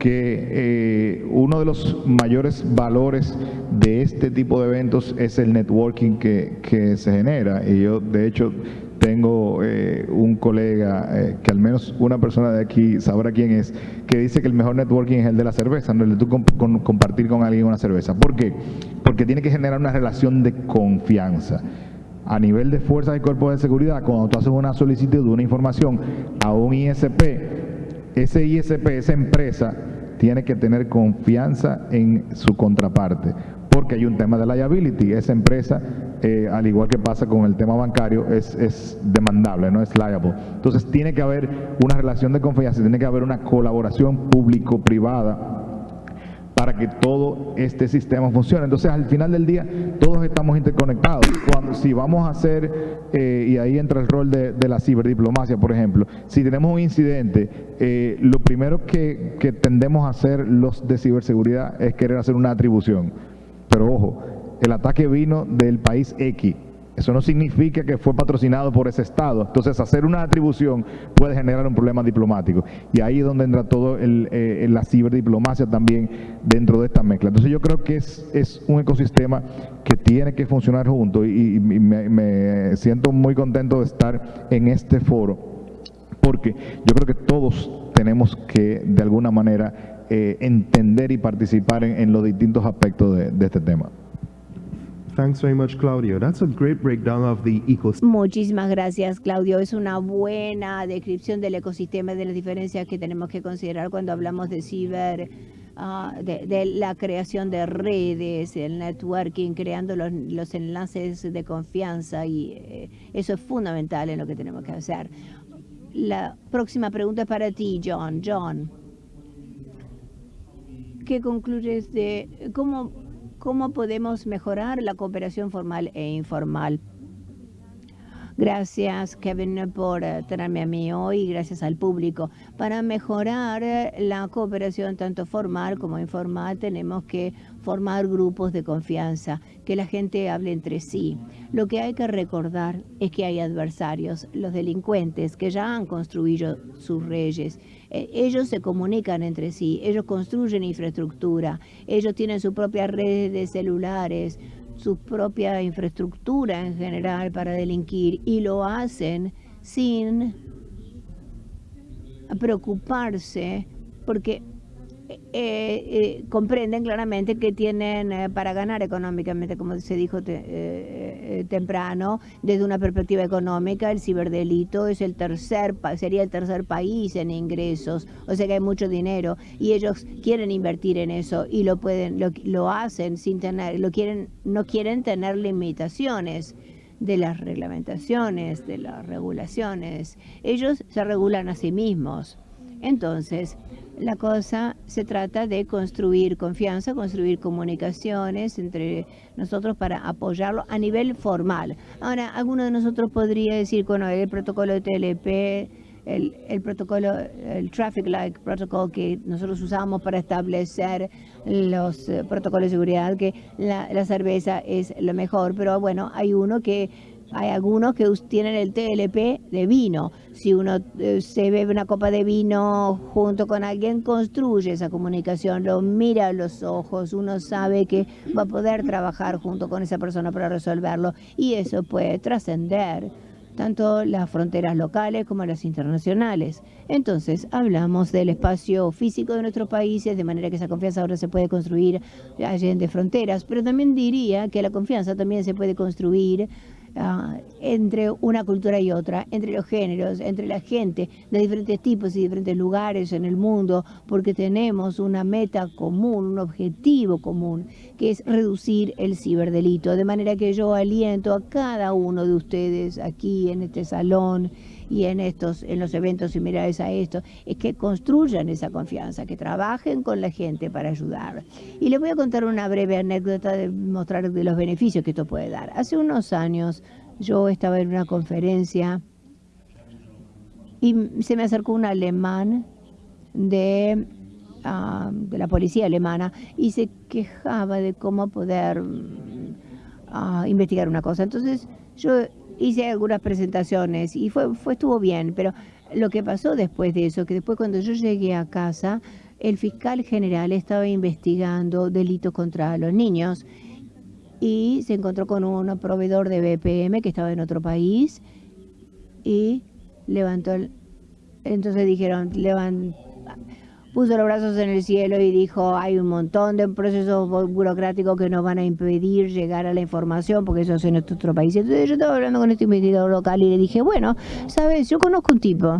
que eh, uno de los mayores valores de este tipo de eventos es el networking que, se genera. Y yo, de hecho, tengo un colega, que al menos una persona de aquí sabrá quién es, que dice que el mejor networking es el de la cerveza, no el de tú compartir con alguien una cerveza. ¿Por qué? Porque tiene que generar una relación de confianza a nivel de fuerzas y cuerpos de seguridad, cuando tú haces una solicitud de una información a un ISP, ese ISP, esa empresa, tiene que tener confianza en su contraparte, porque hay un tema de liability. Esa empresa, eh, al igual que pasa con el tema bancario, es, es demandable, no es liable. Entonces tiene que haber una relación de confianza, tiene que haber una colaboración público-privada para que todo este sistema funcione. Entonces, al final del día, todos estamos interconectados. Cuando, si vamos a hacer, eh, y ahí entra el rol de, la ciberdiplomacia, por ejemplo, si tenemos un incidente, eh, lo primero que, que tendemos a hacer los de ciberseguridad es querer hacer una atribución. Pero ojo, el ataque vino del país X eso no significa que fue patrocinado por ese Estado. Entonces, hacer una atribución puede generar un problema diplomático. Y ahí es donde entra todo el, eh, la ciberdiplomacia también dentro de esta mezcla. Entonces, yo creo que es, es un ecosistema que tiene que funcionar junto y, me, siento muy contento de estar en este foro porque yo creo que todos tenemos que, de alguna manera, eh, entender y participar en, los distintos aspectos de este tema. Thanks very much, Claudio. That's a great breakdown of the ecosystem. Muchísimas gracias, Claudio. Es una buena descripción del ecosistema y de las diferencias que tenemos que considerar cuando hablamos de ciber. Ah, de, la creación de redes, el networking, creando los, enlaces de confianza y eh, eso es fundamental en lo que tenemos que hacer. La próxima pregunta es para ti, John. John, ¿qué concluyes de cómo cómo podemos mejorar la cooperación formal e informal. Gracias, Kevin, por tenerme a mí hoy gracias al público. Para mejorar la cooperación tanto formal como informal, tenemos que formar grupos de confianza, que la gente hable entre sí. Lo que hay que recordar es que hay adversarios, los delincuentes, que ya han construido sus reyes ellos se comunican entre sí, ellos construyen infraestructura, ellos tienen su propia red de celulares, su propia infraestructura en general para delinquir y lo hacen sin preocuparse porque eh, eh, comprenden claramente que tienen eh, para ganar económicamente, como se dijo temprano, desde una perspectiva económica, el ciberdelito es el tercer, sería el tercer país en ingresos, o sea que hay mucho dinero y ellos quieren invertir en eso y lo pueden, lo, lo hacen sin tener, lo quieren, no quieren tener limitaciones de las reglamentaciones, de las regulaciones. Ellos se regulan a sí mismos. Entonces, la cosa se trata de construir confianza, construir comunicaciones entre nosotros para apoyarlo a nivel formal. Ahora, alguno de nosotros podría decir, bueno, el protocolo de TLP el, protocolo, el Traffic Light Protocol que nosotros usamos para establecer los eh, protocolos de seguridad, que la, la cerveza es lo mejor, pero bueno, hay uno que hay algunos que tienen el TLP de vino. Si uno eh, se bebe una copa de vino junto con alguien, construye esa comunicación, lo mira a los ojos, uno sabe que va a poder trabajar junto con esa persona para resolverlo y eso puede trascender tanto las fronteras locales como las internacionales. Entonces, hablamos del espacio físico de nuestros países, de manera que esa confianza ahora se puede construir allá de fronteras, pero también diría que la confianza también se puede construir Ah, entre una cultura y otra, entre los géneros, entre la gente de diferentes tipos y diferentes lugares en el mundo, porque tenemos una meta común, un objetivo común, que es reducir el ciberdelito. De manera que yo aliento a cada uno de ustedes aquí en este salón y en estos en los eventos similares a esto es que construyan esa confianza, que trabajen con la gente para ayudar. Y les voy a contar una breve anécdota de mostrar de los beneficios que esto puede dar. Hace unos años yo estaba en una conferencia y se me acercó un alemán de, ah, de la policía alemana y se quejaba de cómo poder ah, investigar una cosa. Entonces yo hice algunas presentaciones y fue, fue, estuvo bien, pero lo que pasó después de eso, que después cuando yo llegué a casa, el fiscal general estaba investigando delitos contra los niños y se encontró con un proveedor de BPM que estaba en otro país y levantó el, entonces dijeron, levantó puso los brazos en el cielo y dijo, hay un montón de procesos burocráticos que nos van a impedir llegar a la información, porque eso es en otro país. Entonces yo estaba hablando con este investigador local y le dije, bueno, sabes, yo conozco un tipo.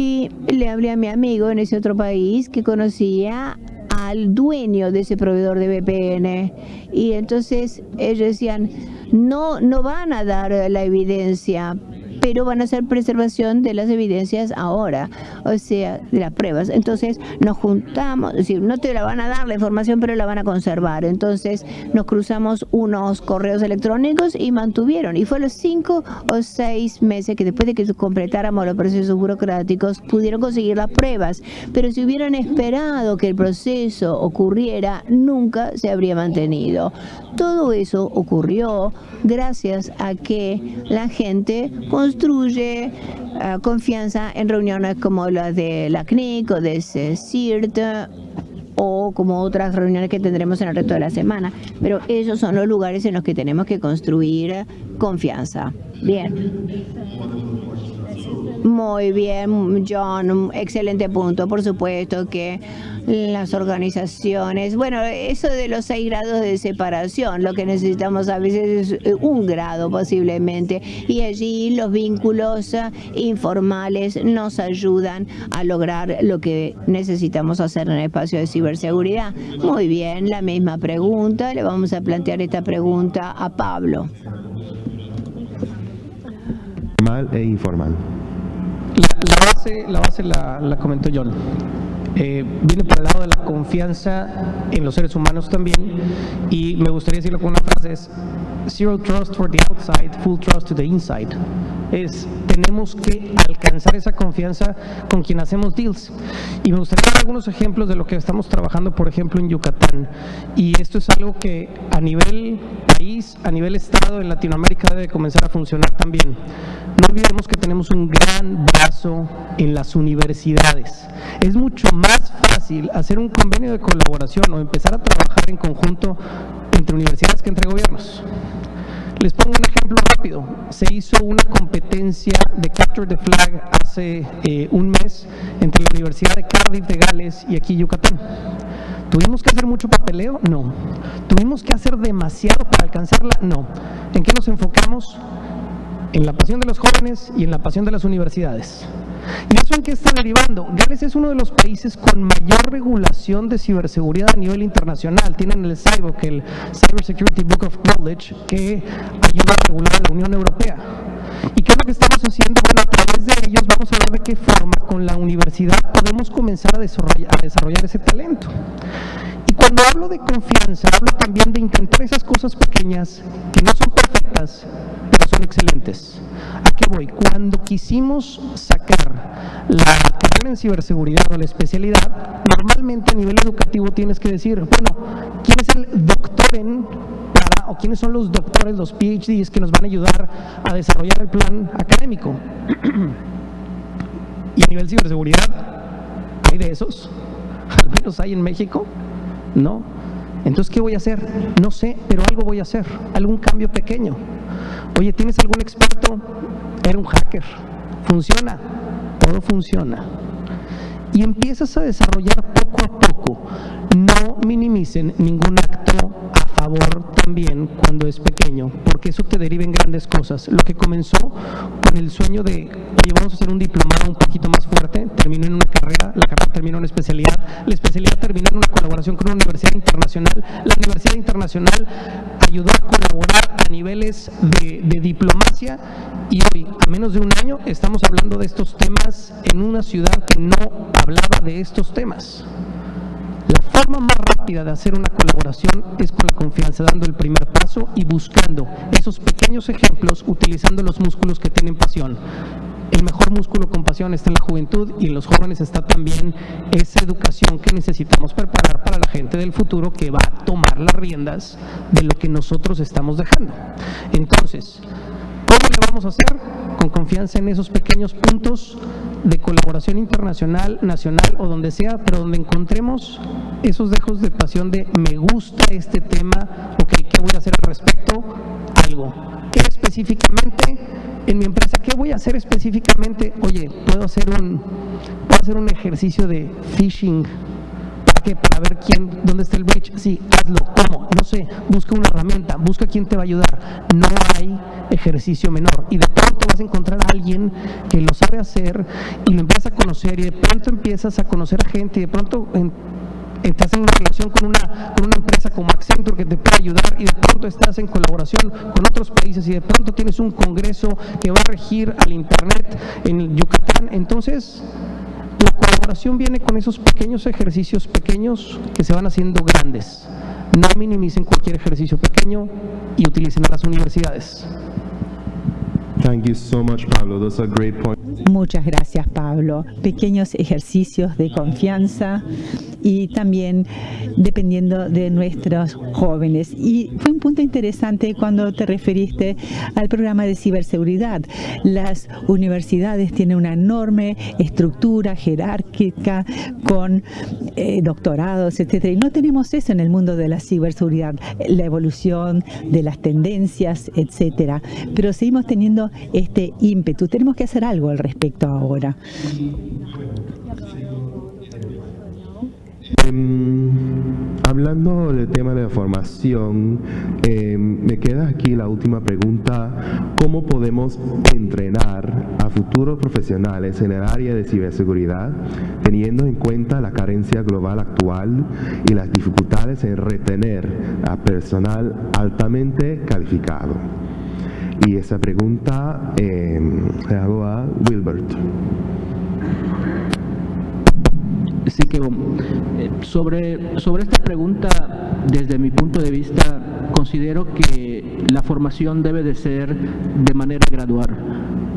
Y le hablé a mi amigo en ese otro país que conocía al dueño de ese proveedor de VPN. Y entonces ellos decían, no, no van a dar la evidencia, pero van a hacer preservación de las evidencias ahora, o sea, de las pruebas. Entonces nos juntamos, es decir, no te la van a dar la información, pero la van a conservar. Entonces nos cruzamos unos correos electrónicos y mantuvieron. Y fue los cinco o seis meses que después de que completáramos los procesos burocráticos, pudieron conseguir las pruebas. Pero si hubieran esperado que el proceso ocurriera, nunca se habría mantenido. Todo eso ocurrió gracias a que la gente construye eh, confianza en reuniones como la de la CNIC o de CIRT o como otras reuniones que tendremos en el resto de la semana. Pero esos son los lugares en los que tenemos que construir confianza. Bien. Muy bien, John, excelente punto. Por supuesto que las organizaciones, bueno, eso de los seis grados de separación, lo que necesitamos a veces es eh, un grado posiblemente, y allí los vínculos eh, informales nos ayudan a lograr lo que necesitamos hacer en el espacio de ciberseguridad. Muy bien, la misma pregunta, le vamos a plantear esta pregunta a Pablo. Mal e informal. La, base, la, base la, la comentó John. Eh, viene por el lado de la confianza en los seres humanos también y me gustaría decirlo con una frase es zero trust for the outside, full trust to the inside es tenemos que alcanzar esa confianza con quien hacemos deals. Y me gustaría dar algunos ejemplos de lo que estamos trabajando, por ejemplo, en Yucatán. Y esto es algo que a nivel país, a nivel estado, en Latinoamérica debe comenzar a funcionar también. No olvidemos que tenemos un gran brazo en las universidades. Es mucho más fácil hacer un convenio de colaboración o empezar a trabajar en conjunto entre universidades que entre gobiernos. Les pongo un ejemplo rápido. Se hizo una competencia de Capture the Flag hace eh, un mes entre la Universidad de Cardiff de Gales y aquí Yucatán. ¿Tuvimos que hacer mucho papeleo? No. ¿Tuvimos que hacer demasiado para alcanzarla? No. ¿En qué nos enfocamos? En la pasión de los jóvenes y en la pasión de las universidades. ¿Y eso en qué está derivando? Gales es uno de los países con mayor regulación de ciberseguridad a nivel internacional. Tienen el CyBook, el Cyber Security Book of Knowledge, que ayuda a regular a la Unión Europea. ¿Y qué es lo que estamos haciendo? Bueno, a través de ellos vamos a ver de qué forma con la universidad podemos comenzar a desarrollar ese talento. Cuando hablo de confianza, hablo también de intentar esas cosas pequeñas que no son perfectas, pero son excelentes. ¿A qué voy? Cuando quisimos sacar la carrera en ciberseguridad o la especialidad, normalmente a nivel educativo tienes que decir, bueno, ¿quién es el doctor en para, o quiénes son los doctores, los PhDs que nos van a ayudar a desarrollar el plan académico? y a nivel ciberseguridad, ¿hay de esos? Al menos hay en México, ¿no? Entonces, ¿qué voy a hacer? No sé, pero algo voy a hacer, algún cambio pequeño. Oye, ¿tienes algún experto? Era un hacker. ¿Funciona? Todo funciona. Y empiezas a desarrollar poco a poco. No minimicen ningún acto también cuando es pequeño, porque eso te deriva en grandes cosas. Lo que comenzó con el sueño de, oye, vamos a hacer un diplomado un poquito más fuerte, terminó en una carrera, la carrera terminó en una especialidad, la especialidad terminó en una colaboración con una universidad internacional, la universidad internacional ayudó a colaborar a niveles de, de diplomacia y hoy, a menos de un año, estamos hablando de estos temas en una ciudad que no hablaba de estos temas. La forma más rápida de hacer una colaboración es con la confianza, dando el primer paso y buscando esos pequeños ejemplos, utilizando los músculos que tienen pasión. El mejor músculo con pasión está en la juventud y en los jóvenes está también esa educación que necesitamos preparar para la gente del futuro que va a tomar las riendas de lo que nosotros estamos dejando. Entonces, ¿cómo le vamos a hacer? Con confianza en esos pequeños puntos de colaboración internacional, nacional o donde sea, pero donde encontremos esos dejos de pasión de me gusta este tema, ok, ¿qué voy a hacer al respecto? Algo. ¿Qué específicamente en mi empresa? ¿Qué voy a hacer específicamente? Oye, puedo hacer un, puedo hacer un ejercicio de phishing ¿Para qué? Para ver quién, dónde está el breach. Sí, hazlo. ¿Cómo? No sé. Busca una herramienta. Busca quién te va a ayudar. No hay ejercicio menor. Y de pronto vas a encontrar a alguien que lo sabe hacer y lo empiezas a conocer y de pronto empiezas a conocer a gente y de pronto en- estás en una relación con una, con una empresa como Accenture que te puede ayudar y de pronto estás en colaboración con otros países y de pronto tienes un congreso que va a regir al Internet en Yucatán. Entonces, la colaboración viene con esos pequeños ejercicios pequeños que se van haciendo grandes. No minimicen cualquier ejercicio pequeño y utilicen a las universidades. Muchas gracias, Pablo. Pequeños ejercicios de confianza y también dependiendo de nuestros jóvenes. Y fue un punto interesante cuando te referiste al programa de ciberseguridad. Las universidades tienen una enorme estructura jerárquica con eh, doctorados, etcétera. Y no tenemos eso en el mundo de la ciberseguridad, la evolución de las tendencias, etcétera. Pero seguimos teniendo este ímpetu. Tenemos que hacer algo al respecto ahora. Em, hablando del tema de la formación, em, me queda aquí la última pregunta. ¿Cómo podemos entrenar a futuros profesionales en el área de ciberseguridad, teniendo en cuenta la carencia global actual y las dificultades en retener a personal altamente calificado? Y esa pregunta em, le hago a Wilbert. Sí, que eh, sobre, sobre esta pregunta, desde mi punto de vista, considero que la formación debe de ser de manera gradual.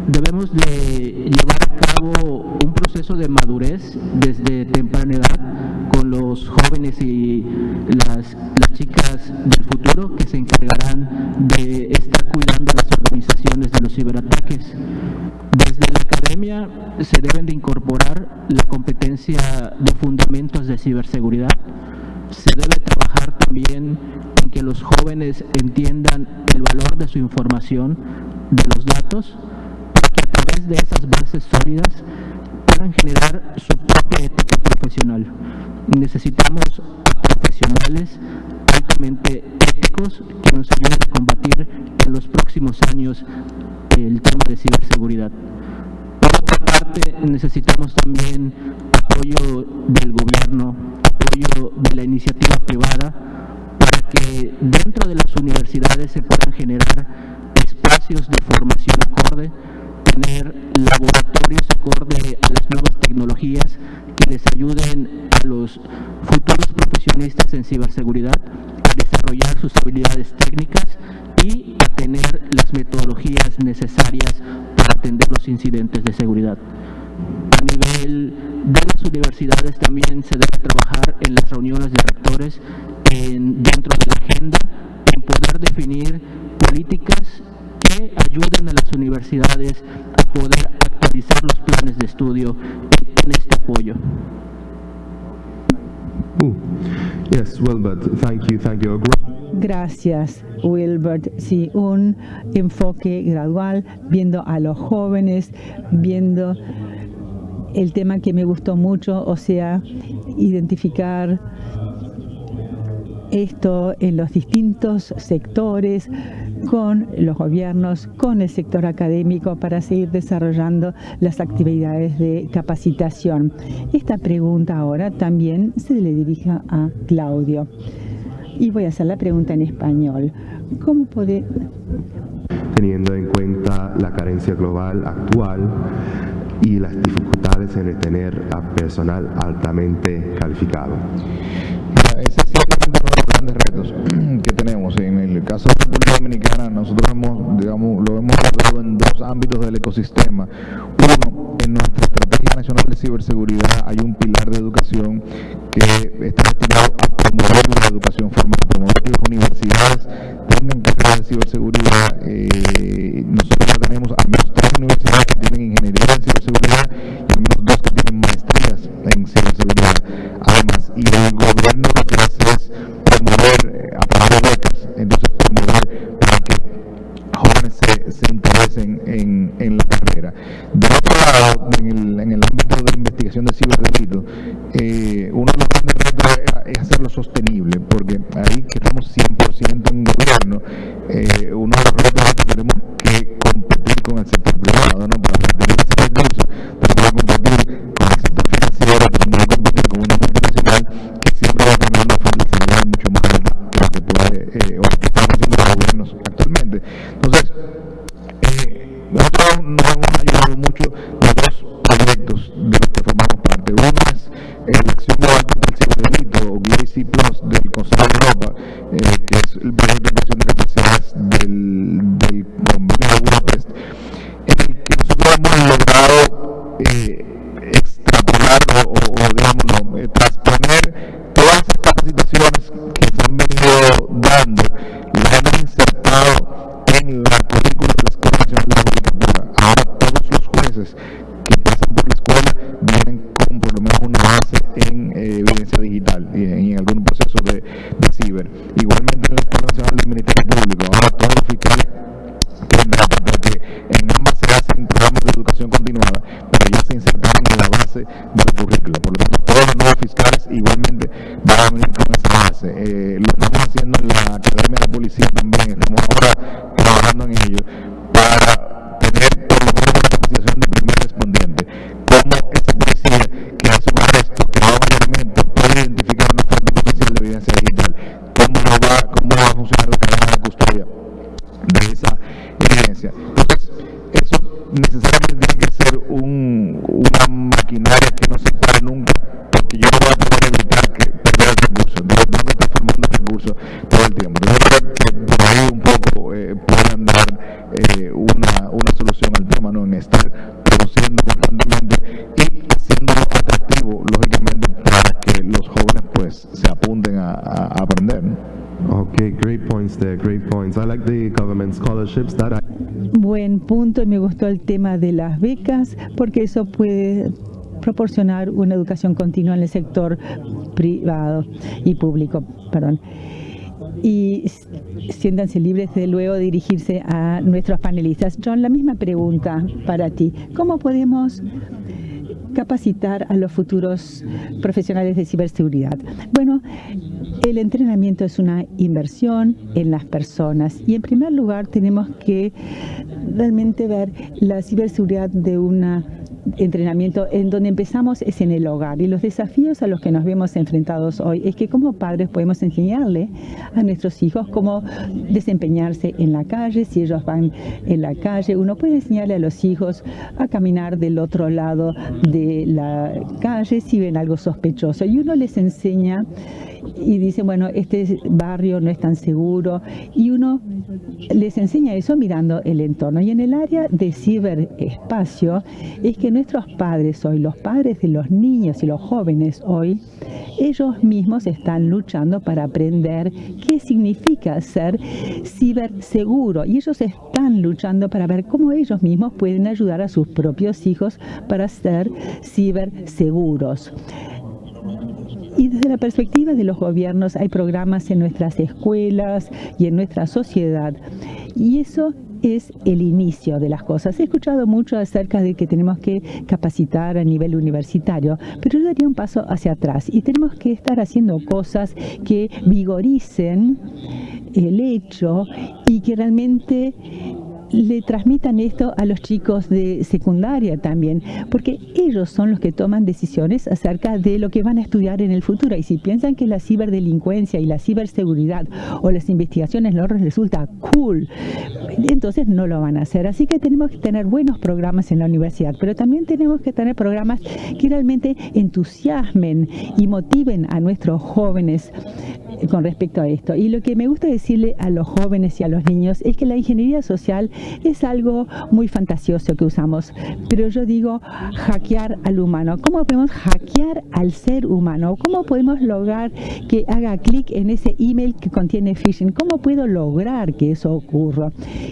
Debemos de llevar a cabo un proceso de madurez desde temprana edad con los jóvenes y las, las chicas del futuro que se encargarán de estar cuidando las organizaciones de los ciberataques. Desde la academia se deben de incorporar la competencia de fundamentos de ciberseguridad. Se debe trabajar también en que los jóvenes entiendan el valor de su información, de los datos, para que a través de esas bases sólidas puedan generar su propia ética profesional. Necesitamos profesionales altamente éticos que nos ayuden a combatir en los próximos años el tema de ciberseguridad. Por otra parte, necesitamos también apoyo del gobierno, apoyo de la iniciativa privada, para que dentro de las universidades se puedan generar espacios de formación acorde, tener laboratorios acorde a las nuevas tecnologías que les ayuden a los futuros profesionistas en ciberseguridad a desarrollar sus habilidades técnicas y a tener las metodologías necesarias para atender los incidentes de seguridad. A nivel de las universidades también se debe trabajar en las reuniones de rectores en, dentro de la agenda en poder definir políticas que ayuden a las universidades a poder actualizar los planes de estudio en, este apoyo. Ooh. Yes, Wilbert, thank you, thank you. Gracias, Wilbert. Sí, un enfoque gradual, viendo a los jóvenes, viendo el tema que me gustó mucho, o sea, identificar esto en los distintos sectores, con los gobiernos, con el sector académico para seguir desarrollando las actividades de capacitación. Esta pregunta ahora también se le dirige a Claudio. Y voy a hacer la pregunta en español. ¿Cómo puede...? Teniendo en cuenta la carencia global actual y las dificultades en retener a personal altamente calificado. Grandes retos que tenemos. En el caso de la República Dominicana, nosotros hemos, digamos, lo hemos abordado en dos ámbitos del ecosistema. Uno, en nuestra Nacional de Ciberseguridad hay un pilar de educación que está destinado a promover la educación formal, promover que las universidades tengan carreras de ciberseguridad. Eh, nosotros tenemos al menos tres universidades que tienen ingeniería en ciberseguridad y al menos dos que tienen maestrías en ciberseguridad. Además, y el gobierno lo que hace es promover eh, a través de becas, entonces promover para que jóvenes se, se interesen en, la carrera. De otro lado, en el, en el ámbito de investigación de ciberdelito, eh, uno de los grandes retos es, hacerlo sostenible, porque ahí que estamos 100% en gobierno, eh, uno de los retos es que tenemos que competir con el sector privado, ¿no? Para mantener ese recurso, tenemos que competir con el sector financiero, tenemos que competir con una multinacional que siempre va a tener una flexibilidad mucho eh, o la que están haciendo los gobiernos actualmente. Entonces, eh, nosotros nos hemos ayudado mucho de dos proyectos de los que formamos parte. Uno es eh, la acción gustó el tema de las becas porque eso puede proporcionar una educación continua en el sector privado y público, perdón. Y siéntanse libres de luego dirigirse a nuestros panelistas. John, la misma pregunta para ti. ¿Cómo podemos capacitar a los futuros profesionales de ciberseguridad? Bueno, el entrenamiento es una inversión en las personas y en primer lugar tenemos que realmente ver la ciberseguridad de una entrenamiento en donde empezamos es en el hogar. Y los desafíos a los que nos vemos enfrentados hoy es que como padres podemos enseñarle a nuestros hijos cómo desempeñarse en la calle, si ellos van en la calle, uno puede enseñarle a los hijos a caminar del otro lado de la calle si ven algo sospechoso. Y uno les enseña y dice, bueno, este barrio no es tan seguro y uno les enseña eso mirando el entorno. Y en el área de ciberespacio es que nuestros padres hoy, los padres de los niños y los jóvenes hoy, ellos mismos están luchando para aprender qué significa ser ciberseguro y ellos están luchando para ver cómo ellos mismos pueden ayudar a sus propios hijos para ser ciberseguros. Y desde la perspectiva de los gobiernos hay programas en nuestras escuelas y en nuestra sociedad. Y eso es el inicio de las cosas. He escuchado mucho acerca de que tenemos que capacitar a nivel universitario, pero yo daría un paso hacia atrás y tenemos que estar haciendo cosas que vigoricen el hecho y que realmente le transmitan esto a los chicos de secundaria también, porque ellos son los que toman decisiones acerca de lo que van a estudiar en el futuro. Y si piensan que la ciberdelincuencia y la ciberseguridad o las investigaciones no resulta cool, entonces no lo van a hacer. Así que tenemos que tener buenos programas en la universidad, pero también tenemos que tener programas que realmente entusiasmen y motiven a nuestros jóvenes con respecto a esto. Y lo que me gusta decirle a los jóvenes y a los niños es que la ingeniería social es algo muy fantasioso que usamos, pero yo digo hackear al humano. ¿Cómo podemos hackear al ser humano? ¿Cómo podemos lograr que haga clic en ese email que contiene phishing? ¿Cómo puedo lograr que eso ocurra?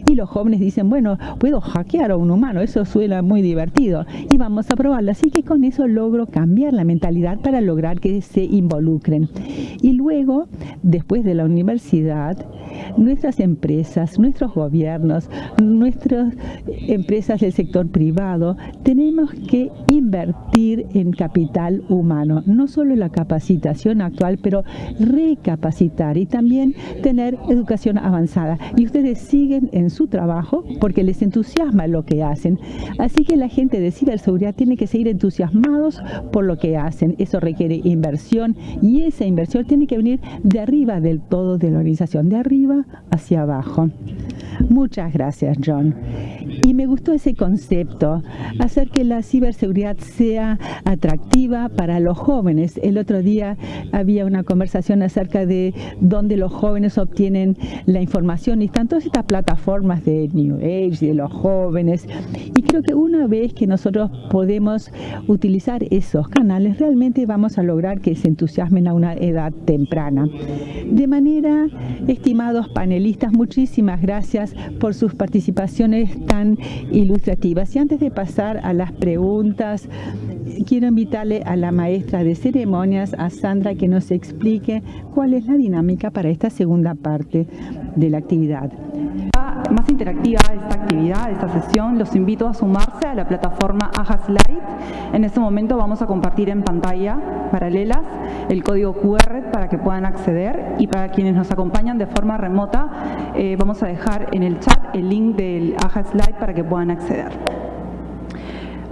Y los jóvenes dicen, bueno, puedo hackear a un humano, eso suena muy divertido y vamos a probarlo. Así que con eso logro cambiar la mentalidad para lograr que se involucren. Y luego después de la universidad, nuestras empresas, nuestros gobiernos, nuestras empresas del sector privado, tenemos que invertir en capital humano, no solo en la capacitación actual, pero recapacitar y también tener educación avanzada. Y ustedes siguen en su trabajo porque les entusiasma lo que hacen. Así que la gente de ciberseguridad tiene que seguir entusiasmados por lo que hacen. Eso requiere inversión y esa inversión tiene que venir de arriba del todo de la organización, de arriba hacia abajo. Muchas gracias, John. Y me gustó ese concepto, hacer que la ciberseguridad sea atractiva para los jóvenes. El otro día había una conversación acerca de dónde los jóvenes obtienen la información y están todas estas plataformas de New Age, de los jóvenes. Y creo que una vez que nosotros podemos utilizar esos canales, realmente vamos a lograr que se entusiasmen a una edad temprana. De manera, estimados panelistas, muchísimas gracias por sus participaciones tan ilustrativas. Y antes de pasar a las preguntas, quiero invitarle a la maestra de ceremonias, a Sandra, que nos explique cuál es la dinámica para esta segunda parte de la actividad más interactiva esta actividad, esta sesión, los invito a sumarse a la plataforma Aja Slide. En este momento vamos a compartir en pantalla paralelas el código QR para que puedan acceder y para quienes nos acompañan de forma remota eh, vamos a dejar en el chat el link del Aja Slide para que puedan acceder.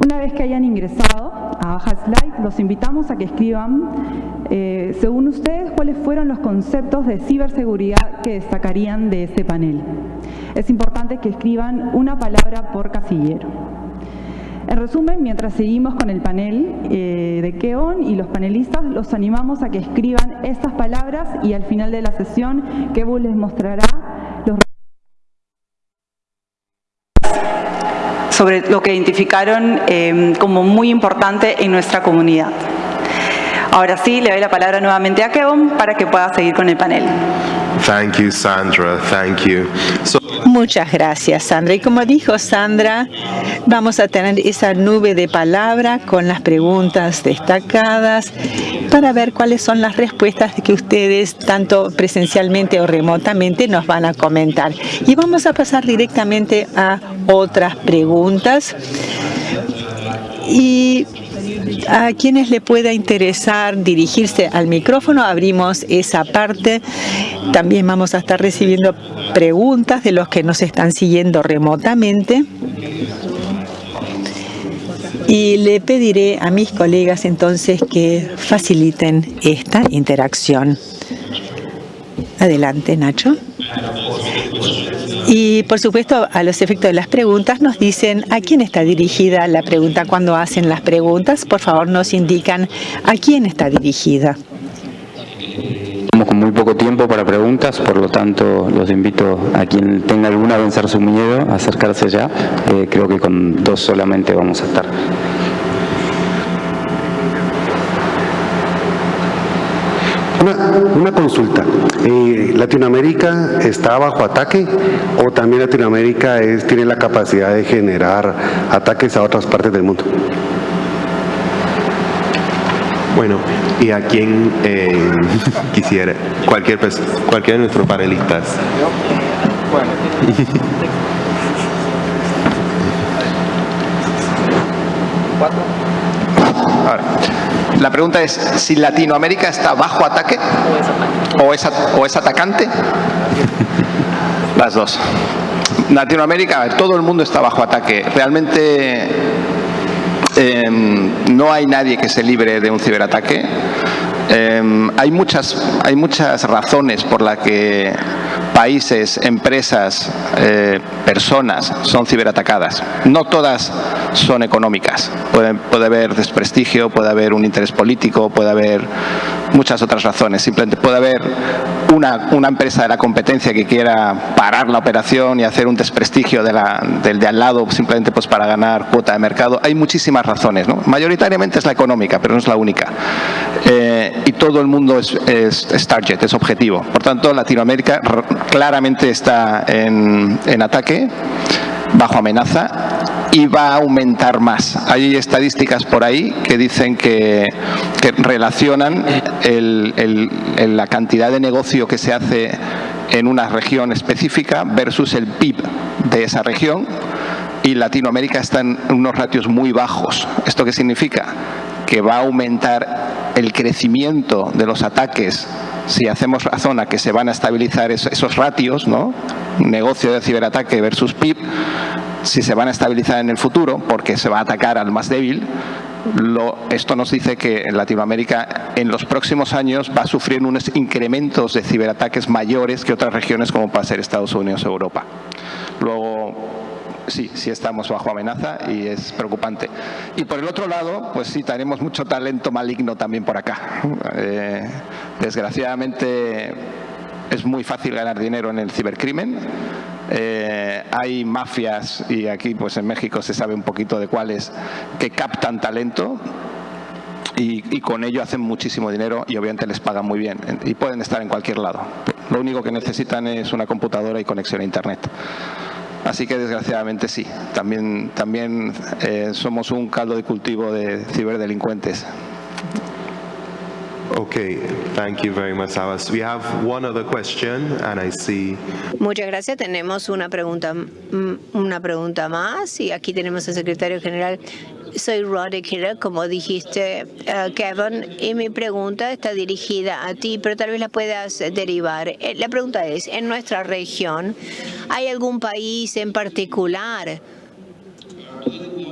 Una vez que hayan ingresado a Aja Slide, los invitamos a que escriban, eh, según ustedes, cuáles fueron los conceptos de ciberseguridad que destacarían de este panel. Es importante que escriban una palabra por casillero. En resumen, mientras seguimos con el panel eh, de Keon y los panelistas, los animamos a que escriban estas palabras y al final de la sesión, Kebu les mostrará sobre lo que identificaron eh, como muy importante en nuestra comunidad. Ahora sí, le doy la palabra nuevamente a Kevin para que pueda seguir con el panel. Thank you, Sandra. Thank you. Muchas gracias, Sandra. Y como dijo Sandra, vamos a tener esa nube de palabra con las preguntas destacadas para ver cuáles son las respuestas que ustedes, tanto presencialmente o remotamente, nos van a comentar. Y vamos a pasar directamente a otras preguntas. Y a quienes le pueda interesar dirigirse al micrófono, abrimos esa parte. También vamos a estar recibiendo preguntas de los que nos están siguiendo remotamente. Y le pediré a mis colegas entonces que faciliten esta interacción. Adelante, Nacho. Y por supuesto, a los efectos de las preguntas, nos dicen a quién está dirigida la pregunta. Cuando hacen las preguntas, por favor nos indican a quién está dirigida. Estamos con muy poco tiempo para preguntas, por lo tanto los invito a quien tenga alguna a vencer su miedo a acercarse ya. Eh, creo que con dos solamente vamos a estar. Una, consulta. Eh, ¿Latinoamérica está bajo ataque o también Latinoamérica tiene la capacidad de generar ataques a otras partes del mundo? Bueno, y a quien eh, quisiera, cualquier cualquiera de nuestros panelistas. Bueno. La pregunta es si Latinoamérica está bajo ataque o es, o es atacante. Las dos. Latinoamérica, todo el mundo está bajo ataque. Realmente em, no hay nadie que se libre de un ciberataque. Em, hay, muchas, hay muchas razones por las que países, empresas, eh, personas son ciberatacadas. No todas son económicas. Puede, puede haber desprestigio, puede haber un interés político, puede haber muchas otras razones. Simplemente puede haber una, una, empresa de la competencia que quiera parar la operación y hacer un desprestigio de la, del de al lado simplemente pues para ganar cuota de mercado. Hay muchísimas razones. ¿no? Mayoritariamente es la económica, pero no es la única. Eh, y todo el mundo es, es, es target, es objetivo. Por tanto, Latinoamérica claramente está en, ataque, bajo amenaza y va a aumentar más. Hay estadísticas por ahí que dicen que, relacionan la cantidad de negocio que se hace en una región específica versus el PIB de esa región y Latinoamérica está en unos ratios muy bajos. ¿Esto qué significa? Que va a aumentar el crecimiento de los ataques si hacemos razón a que se van a estabilizar esos ratios, ¿no? negocio de ciberataque versus PIB, si se van a estabilizar en el futuro, porque se va a atacar al más débil, lo, esto nos dice que en Latinoamérica en los próximos años va a sufrir unos incrementos de ciberataques mayores que otras regiones como puede ser Estados Unidos o Europa. Luego, sí, sí estamos bajo amenaza y es preocupante. Y por el otro lado, pues sí, tenemos mucho talento maligno también por acá. Eh, desgraciadamente es muy fácil ganar dinero en el cibercrimen. Eh, hay mafias, y aquí pues en México se sabe un poquito de cuáles, que captan talento y, y, con ello hacen muchísimo dinero y obviamente les pagan muy bien y pueden estar en cualquier lado. Lo único que necesitan es una computadora y conexión a Internet. Así que desgraciadamente sí, también, también eh, somos un caldo de cultivo de ciberdelincuentes. Okay, thank you very much, Abbas. We have one other question, and I see. Muchas gracias. Tenemos una pregunta, una pregunta más y aquí tenemos al secretario general soy Roddy Killer, como dijiste, uh, Kevin, y mi pregunta está dirigida a ti, pero tal vez la puedas derivar. Eh, la pregunta es, en nuestra región, ¿hay algún país en particular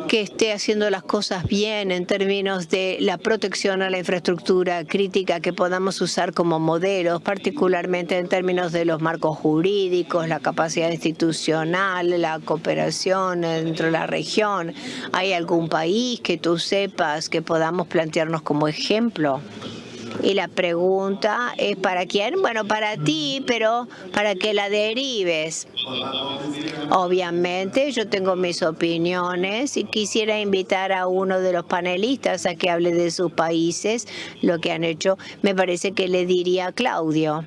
que esté haciendo las cosas bien en términos de la protección a la infraestructura crítica que podamos usar como modelos, particularmente en términos de los marcos jurídicos, la capacidad institucional, la cooperación dentro de la región. ¿Hay algún país que tú sepas que podamos plantearnos como ejemplo? Y la pregunta es ¿para quién? Bueno, para ti, pero para que la derives. Obviamente yo tengo mis opiniones y quisiera invitar a uno de los panelistas a que hable de sus países, lo que han hecho. Me parece que le diría a Claudio.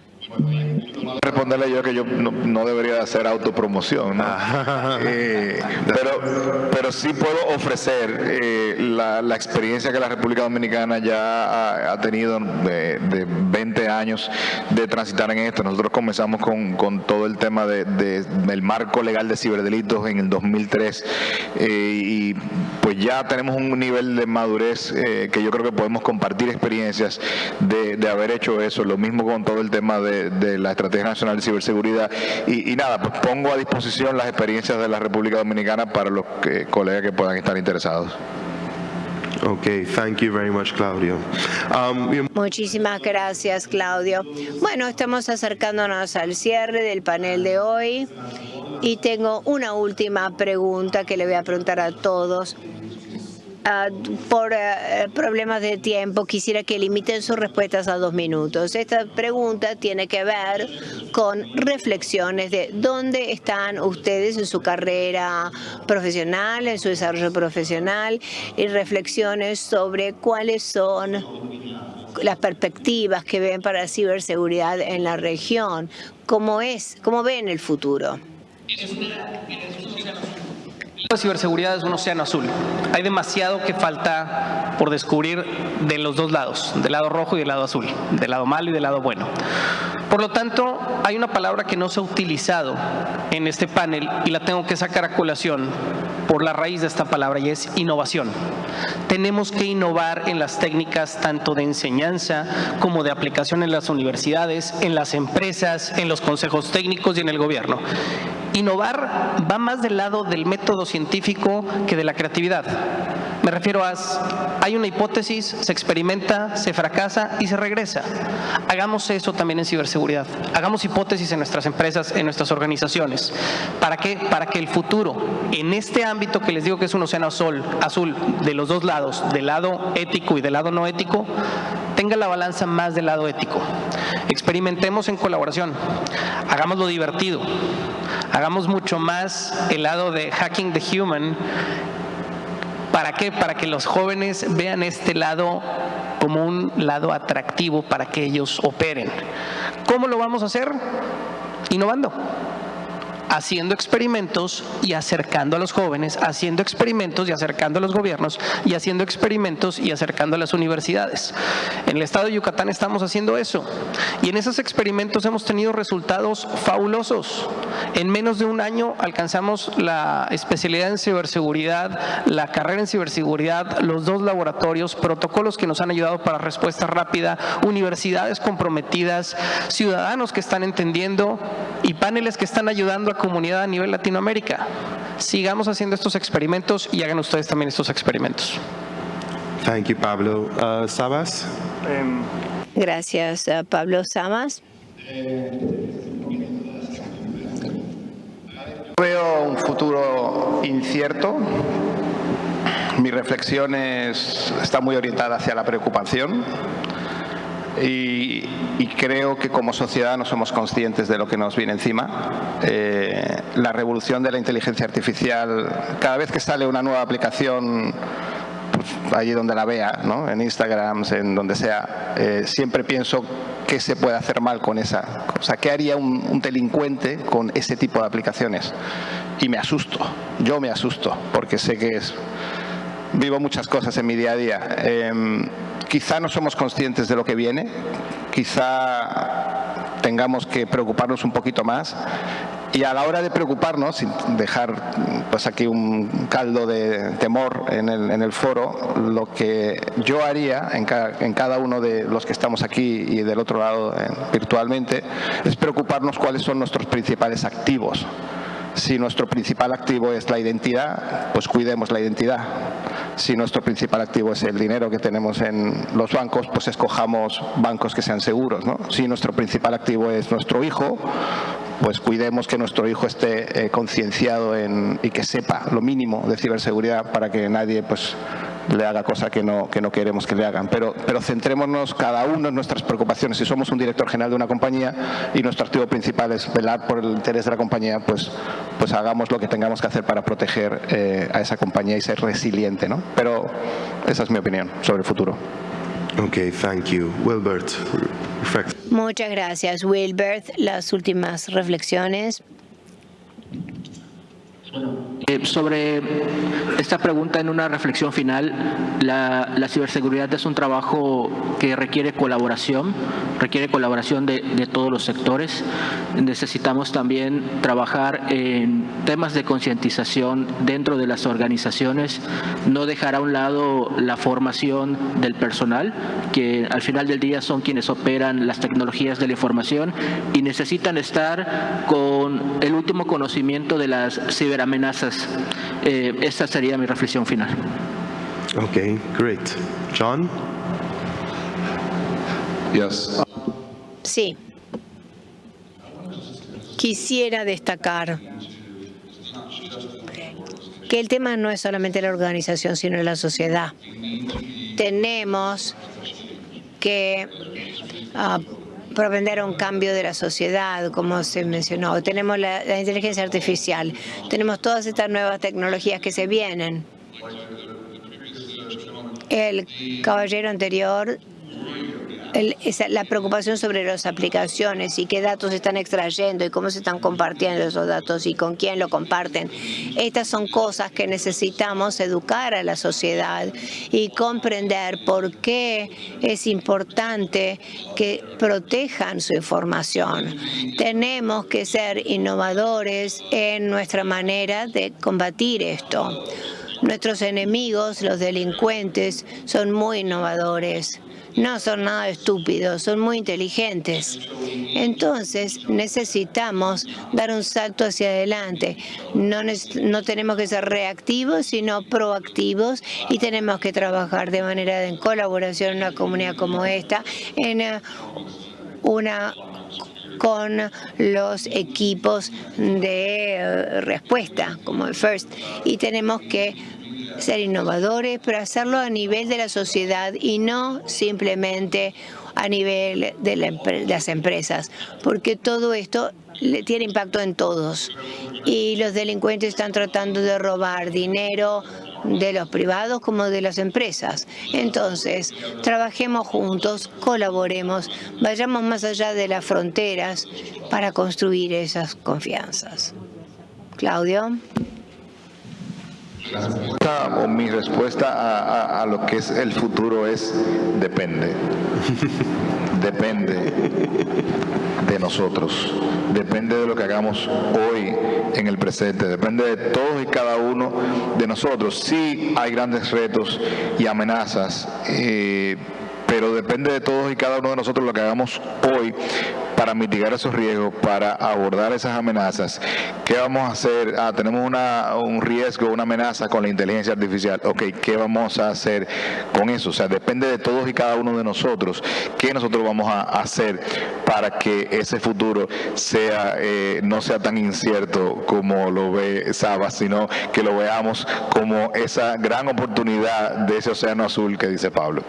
Responderle yo que yo no, debería hacer autopromoción, eh, pero, pero sí puedo ofrecer eh, la, experiencia que la República Dominicana ya ha, tenido de, 20 años de transitar en esto. Nosotros comenzamos con, con todo el tema de, del marco legal de ciberdelitos en el 2003 eh, y pues ya tenemos un nivel de madurez que yo creo que podemos compartir experiencias de, de haber hecho eso. Lo mismo con todo el tema de de, la Estrategia Nacional de Ciberseguridad. Y, nada, pues pongo a disposición las experiencias de la República Dominicana para los colegas que puedan estar interesados. Okay, thank you very much, Claudio. Um, Muchísimas gracias, Claudio. Bueno, estamos acercándonos al cierre del panel de hoy y tengo una última pregunta que le voy a preguntar a todos. Ah, por eh, problemas de tiempo, quisiera que limiten sus respuestas a dos minutos. Esta pregunta tiene que ver con reflexiones de dónde están ustedes en su carrera profesional, en su desarrollo profesional y reflexiones sobre cuáles son las perspectivas que ven para la ciberseguridad en la región. ¿Cómo es? ¿Cómo ven el futuro? La ciberseguridad es un océano azul. Hay demasiado que falta por descubrir de los dos lados, del lado rojo y del lado azul, del lado malo y del lado bueno. Por lo tanto, hay una palabra que no se ha utilizado en este panel y la tengo que sacar a colación por la raíz de esta palabra y es innovación. Tenemos que innovar en las técnicas tanto de enseñanza como de aplicación en las universidades, en las empresas, en los consejos técnicos y en el gobierno. Innovar va más del lado del método científico que de la creatividad. Me refiero a, hay una hipótesis, se experimenta, se fracasa y se regresa. Hagamos eso también en ciberseguridad. Hagamos hipótesis en nuestras empresas, en nuestras organizaciones. ¿Para qué? Para que el futuro, en este ámbito que les digo que es un océano azul, azul de los dos lados, del lado ético y del lado no ético, tenga la balanza más del lado ético. Experimentemos en colaboración. Hagámoslo divertido. Hagamos mucho más el lado de hacking the human ¿Para qué? Para que los jóvenes vean este lado como un lado atractivo para que ellos operen. ¿Cómo lo vamos a hacer? Innovando haciendo experimentos y acercando a los jóvenes, haciendo experimentos y acercando a los gobiernos y haciendo experimentos y acercando a las universidades. En el estado de Yucatán estamos haciendo eso y en esos experimentos hemos tenido resultados fabulosos. En menos de un año alcanzamos la especialidad en ciberseguridad, la carrera en ciberseguridad, los dos laboratorios, protocolos que nos han ayudado para respuesta rápida, universidades comprometidas, ciudadanos que están entendiendo y paneles que están ayudando a comunidad a nivel Latinoamérica. Sigamos haciendo estos experimentos y hagan ustedes también estos experimentos. Thank you, Pablo. Uh, Sabas? Em, Gracias, uh, Pablo Samas. Veo un futuro incierto. Mi reflexión está muy orientada hacia la preocupación y, creo que como sociedad no somos conscientes de lo que nos viene encima. Eh, la revolución de la inteligencia artificial, cada vez que sale una nueva aplicación, pues, allí donde la vea, ¿no? en Instagram, en donde sea, eh, siempre pienso qué se puede hacer mal con esa. O sea, ¿qué haría un, delincuente con ese tipo de aplicaciones? Y me asusto, yo me asusto, porque sé que es... Vivo muchas cosas en mi día a día. Em, quizá no somos conscientes de lo que viene, quizá tengamos que preocuparnos un poquito más y a la hora de preocuparnos, sin dejar pues aquí un caldo de temor en el, foro, lo que yo haría en, en, cada uno de los que estamos aquí y del otro lado eh, virtualmente, es preocuparnos cuáles son nuestros principales activos. Si nuestro principal activo es la identidad, pues cuidemos la identidad si nuestro principal activo es el dinero que tenemos en los bancos, pues escojamos bancos que sean seguros. Si nuestro principal activo es nuestro hijo, pues cuidemos que nuestro hijo esté eh, concienciado y que sepa lo mínimo de ciberseguridad para que nadie pues le haga cosa que no, que no queremos que le hagan. Pero, pero centrémonos cada uno en nuestras preocupaciones. Si somos un director general de una compañía y nuestro activo principal es velar por el interés de la compañía, pues, pues hagamos lo que tengamos que hacer para proteger eh, a esa compañía y ser resiliente. ¿no? Pero esa es mi opinión sobre el futuro. Okay, thank you. Wilbert. Muchas gracias, Wilbert. Las últimas reflexiones. Eh, sobre esta pregunta en una reflexión final, la, ciberseguridad es un trabajo que requiere colaboración, requiere colaboración de, todos los sectores. Necesitamos también trabajar en temas de concientización dentro de las organizaciones, no dejar a un lado la formación del personal, que al final del día son quienes operan las tecnologías de la información y necesitan estar con el último conocimiento de las ciberamenazas. Eh, esta sería mi reflexión final. Okay, great. John? Yes. Sí. Quisiera destacar que el tema no es solamente la organización, sino la sociedad. Tenemos que uh, propender un cambio de la sociedad, como se mencionó. Tenemos la, la inteligencia artificial, tenemos todas estas nuevas tecnologías que se vienen. El caballero anterior el, la preocupación sobre las aplicaciones y qué datos están extrayendo y cómo se están compartiendo esos datos y con quién lo comparten. Estas son cosas que necesitamos educar a la sociedad y comprender por qué es importante que protejan su información. Tenemos que ser innovadores en nuestra manera de combatir esto. Nuestros enemigos, los delincuentes, son muy innovadores no son nada estúpidos, son muy inteligentes. Entonces necesitamos dar un salto hacia adelante. No, no tenemos que ser reactivos, sino proactivos y tenemos que trabajar de manera de, en colaboración en una comunidad como esta, en eh, una con los equipos de eh, respuesta, como el FIRST, y tenemos que ser innovadores, pero hacerlo a nivel de la sociedad y no simplemente a nivel de, la, de las empresas, porque todo esto tiene impacto en todos. Y los delincuentes están tratando de robar dinero de los privados como de las empresas. Entonces, trabajemos juntos, colaboremos, vayamos más allá de las fronteras para construir esas confianzas. Claudio. La respuesta, o mi respuesta a, a, a, lo que es el futuro es depende. depende de nosotros. Depende de lo que hagamos hoy en el presente. Depende de todos y cada uno de nosotros. Sí hay grandes retos y amenazas. Eh, pero depende de todos y cada uno de nosotros lo que hagamos hoy para mitigar esos riesgos, para abordar esas amenazas. ¿Qué vamos a hacer? Ah, tenemos una, un riesgo, una amenaza con la inteligencia artificial. Ok, ¿qué vamos a hacer con eso? O sea, depende de todos y cada uno de nosotros. ¿Qué nosotros vamos a hacer para que ese futuro sea eh, no sea tan incierto como lo ve Saba, sino que lo veamos como esa gran oportunidad de ese océano azul que dice Pablo?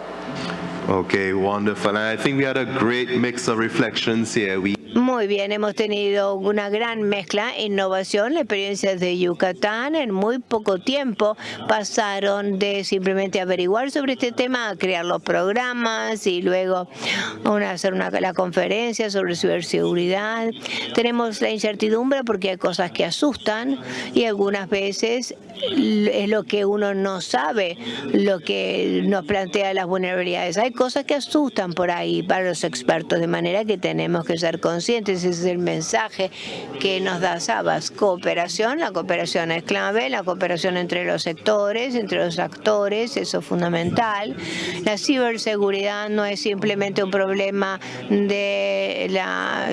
Okay, wonderful. And I think we had a great mix of reflections here. We Muy bien, hemos tenido una gran mezcla, innovación, la experiencia de Yucatán. En muy poco tiempo pasaron de simplemente averiguar sobre este tema a crear los programas y luego una, hacer una, la conferencia sobre ciberseguridad. Tenemos la incertidumbre porque hay cosas que asustan y algunas veces es lo que uno no sabe, lo que nos plantea las vulnerabilidades. Cosas que asustan por ahí para los expertos, de manera que tenemos que ser conscientes ese es el mensaje que nos da Sabas. Cooperación, la cooperación es clave, la cooperación entre los sectores, entre los actores, eso es fundamental. La ciberseguridad no es simplemente un problema de la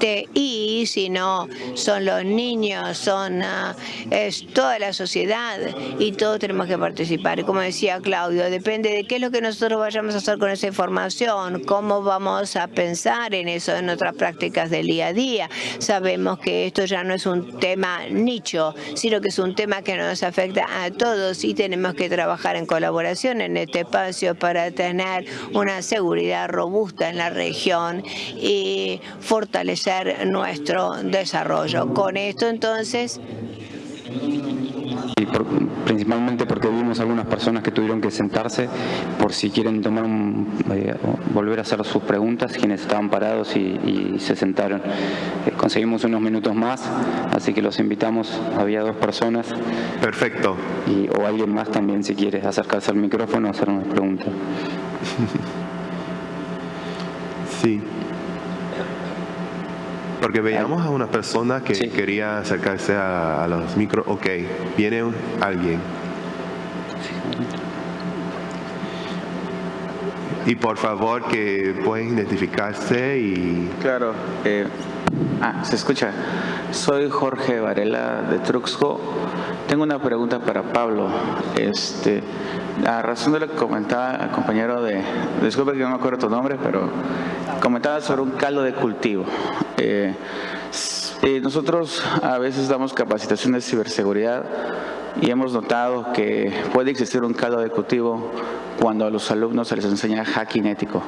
TI, sino son los niños, son uh, es toda la sociedad y todos tenemos que participar. Como decía Claudio, depende de qué es lo que nosotros vayamos a hacer con esa información, cómo vamos a pensar en eso en nuestra práctica prácticas del día a día. Sabemos que esto ya no es un tema nicho, sino que es un tema que nos afecta a todos y tenemos que trabajar en colaboración en este espacio para tener una seguridad robusta en la región y fortalecer nuestro desarrollo. Con esto entonces principalmente porque vimos algunas personas que tuvieron que sentarse por si quieren tomar un, eh, volver a hacer sus preguntas, quienes estaban parados y, y se sentaron. Eh, conseguimos unos minutos más, así que los invitamos, había dos personas. Perfecto. Y, o alguien más también si quiere acercarse al micrófono o hacer una pregunta. sí. Porque veíamos a una persona que sí. quería acercarse a, a los micros. Ok, viene alguien. Y por favor que pueden identificarse y... Claro. Eh, ah, ¿se escucha? Soy Jorge Varela de Truxco. Tengo una pregunta para Pablo. Este, a razón de lo que comentaba el compañero de, disculpe que no me acuerdo tu nombre, pero comentaba sobre un caldo de cultivo. Eh, nosotros a veces damos capacitación de ciberseguridad y hemos notado que puede existir un caldo de cultivo cuando a los alumnos se les enseña hacking ético.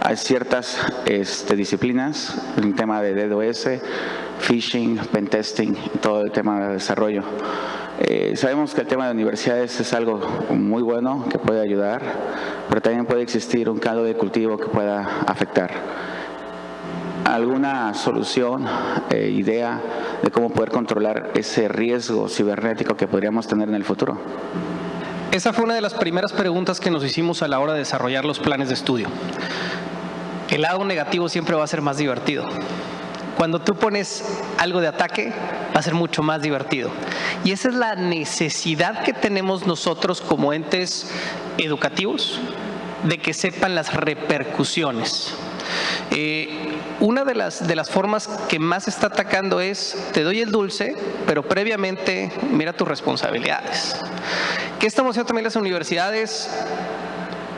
Hay ciertas este, disciplinas, el tema de DDoS, phishing, pentesting, todo el tema de desarrollo. Eh, sabemos que el tema de universidades es algo muy bueno que puede ayudar, pero también puede existir un caldo de cultivo que pueda afectar. ¿Alguna solución, eh, idea de cómo poder controlar ese riesgo cibernético que podríamos tener en el futuro? Esa fue una de las primeras preguntas que nos hicimos a la hora de desarrollar los planes de estudio. El lado negativo siempre va a ser más divertido. Cuando tú pones algo de ataque, va a ser mucho más divertido. Y esa es la necesidad que tenemos nosotros como entes educativos de que sepan las repercusiones. Eh, una de las, de las formas que más está atacando es, te doy el dulce, pero previamente mira tus responsabilidades. ¿Qué estamos haciendo también las universidades?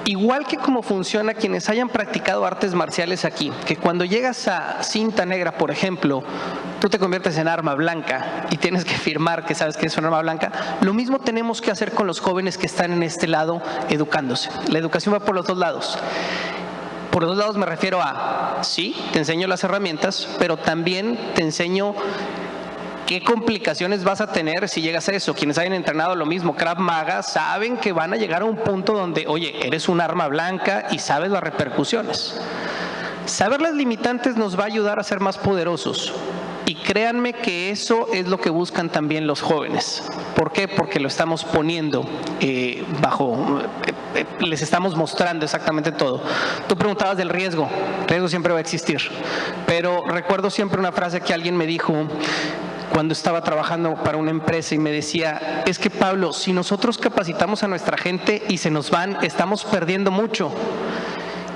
Igual que como funciona quienes hayan practicado artes marciales aquí, que cuando llegas a cinta negra, por ejemplo, tú te conviertes en arma blanca y tienes que firmar que sabes que es una arma blanca, lo mismo tenemos que hacer con los jóvenes que están en este lado educándose. La educación va por los dos lados. Por los dos lados me refiero a, sí, te enseño las herramientas, pero también te enseño ¿Qué complicaciones vas a tener si llegas a eso? Quienes hayan entrenado lo mismo, Krav Maga, saben que van a llegar a un punto donde, oye, eres un arma blanca y sabes las repercusiones. Saber las limitantes nos va a ayudar a ser más poderosos. Y créanme que eso es lo que buscan también los jóvenes. ¿Por qué? Porque lo estamos poniendo eh, bajo, eh, eh, les estamos mostrando exactamente todo. Tú preguntabas del riesgo, el riesgo siempre va a existir, pero recuerdo siempre una frase que alguien me dijo cuando estaba trabajando para una empresa y me decía, es que Pablo, si nosotros capacitamos a nuestra gente y se nos van, estamos perdiendo mucho.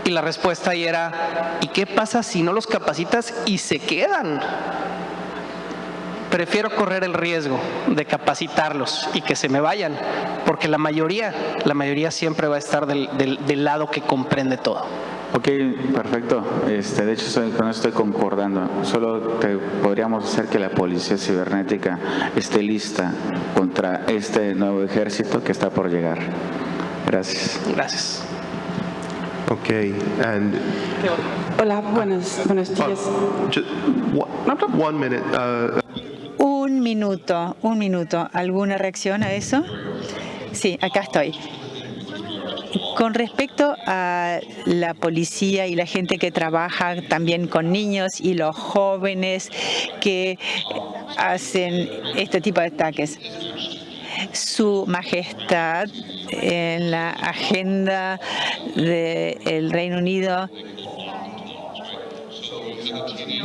Y la respuesta ahí era, ¿y qué pasa si no los capacitas y se quedan? Prefiero correr el riesgo de capacitarlos y que se me vayan, porque la mayoría, la mayoría siempre va a estar del, del lado que comprende todo. Ok, perfecto. Este, de hecho, con eso estoy concordando. Solo te podríamos hacer que la policía cibernética esté lista contra este nuevo ejército que está por llegar. Gracias. Gracias. Ok, and Hola, buenos, buenos días. one minute. Uh, minuto, un minuto. ¿Alguna reacción a eso? Sí, acá estoy. Con respecto a la policía y la gente que trabaja también con niños y los jóvenes que hacen este tipo de ataques, su majestad en la agenda del Reino Unido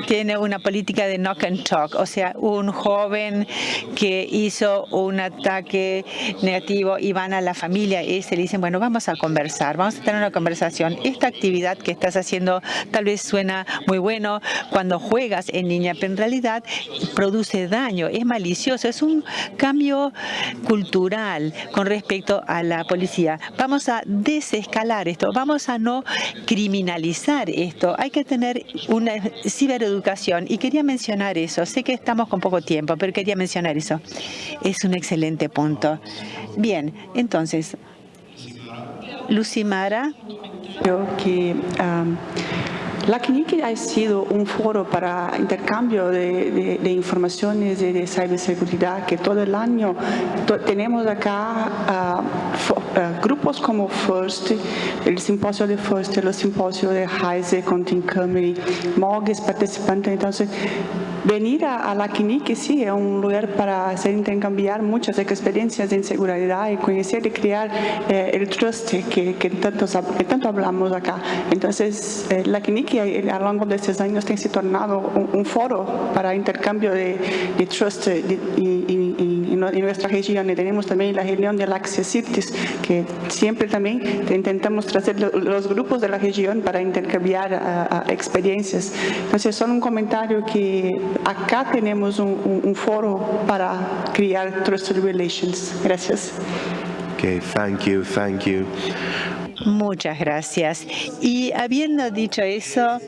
tiene una política de knock and talk, o sea, un joven que hizo un ataque negativo y van a la familia y se le dicen, bueno, vamos a conversar, vamos a tener una conversación. Esta actividad que estás haciendo tal vez suena muy bueno cuando juegas en línea, pero en realidad produce daño, es malicioso, es un cambio cultural con respecto a la policía. Vamos a desescalar esto, vamos a no criminalizar esto. Hay que tener una cibereducación y quería mencionar eso. Sé que estamos con poco tiempo, pero quería mencionar eso. Es un excelente punto. Bien, entonces, Lucimara. Yo que la CNIC ha sido un foro para intercambio de, informaciones de, de, ciberseguridad que todo el año tenemos acá uh, grupos como FIRST, el simposio de FIRST, el simposio de Heise con Tim Camry, MOGES participantes. Entonces, venir a, la CNIC sí es un lugar para hacer intercambiar muchas experiencias en seguridad y conocer y crear eh, el trust que, que, tanto, que tanto hablamos acá. Entonces, eh, la CNIC a lo largo de estos años se tornado un, foro para intercambio de, trust y, en, nuestra región y tenemos también la reunión del Access Cities, que siempre también intentamos traer los grupos de la región para intercambiar experiencias. Entonces, son un comentario que acá tenemos un, foro para crear Trusted Relations. Gracias. Okay, thank you, thank you. Muchas gracias. Y habiendo dicho eso,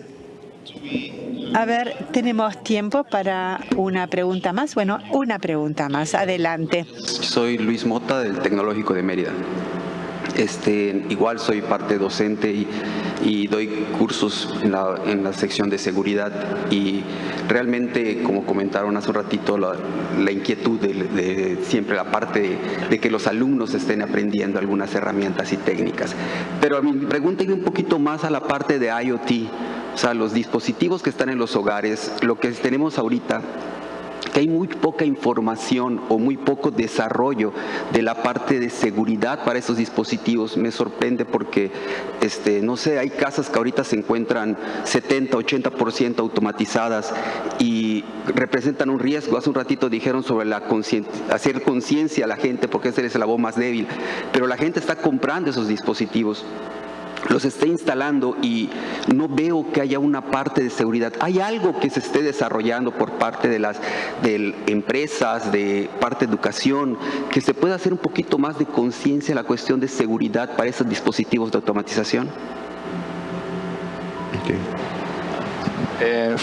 a ver, tenemos tiempo para una pregunta más. Bueno, una pregunta más. Adelante. Soy Luis Mota del Tecnológico de Mérida. Este, igual soy parte docente y, doy cursos en la, sección de seguridad y realmente, como comentaron hace un ratito, la, inquietud de, siempre la parte de, que los alumnos estén aprendiendo algunas herramientas y técnicas. Pero mi pregunta iba un poquito más a la parte de IoT, o sea, los dispositivos que están en los hogares, lo que tenemos ahorita que hay muy poca información o muy poco desarrollo de la parte de seguridad para esos dispositivos. Me sorprende porque, este, no sé, hay casas que ahorita se encuentran 70, 80% automatizadas y representan un riesgo. Hace un ratito dijeron sobre la hacer conciencia a la gente porque ese es el voz más débil, pero la gente está comprando esos dispositivos los esté instalando y no veo que haya una parte de seguridad. ¿Hay algo que se esté desarrollando por parte de las de empresas, de parte de educación, que se pueda hacer un poquito más de conciencia en la cuestión de seguridad para esos dispositivos de automatización? Eh,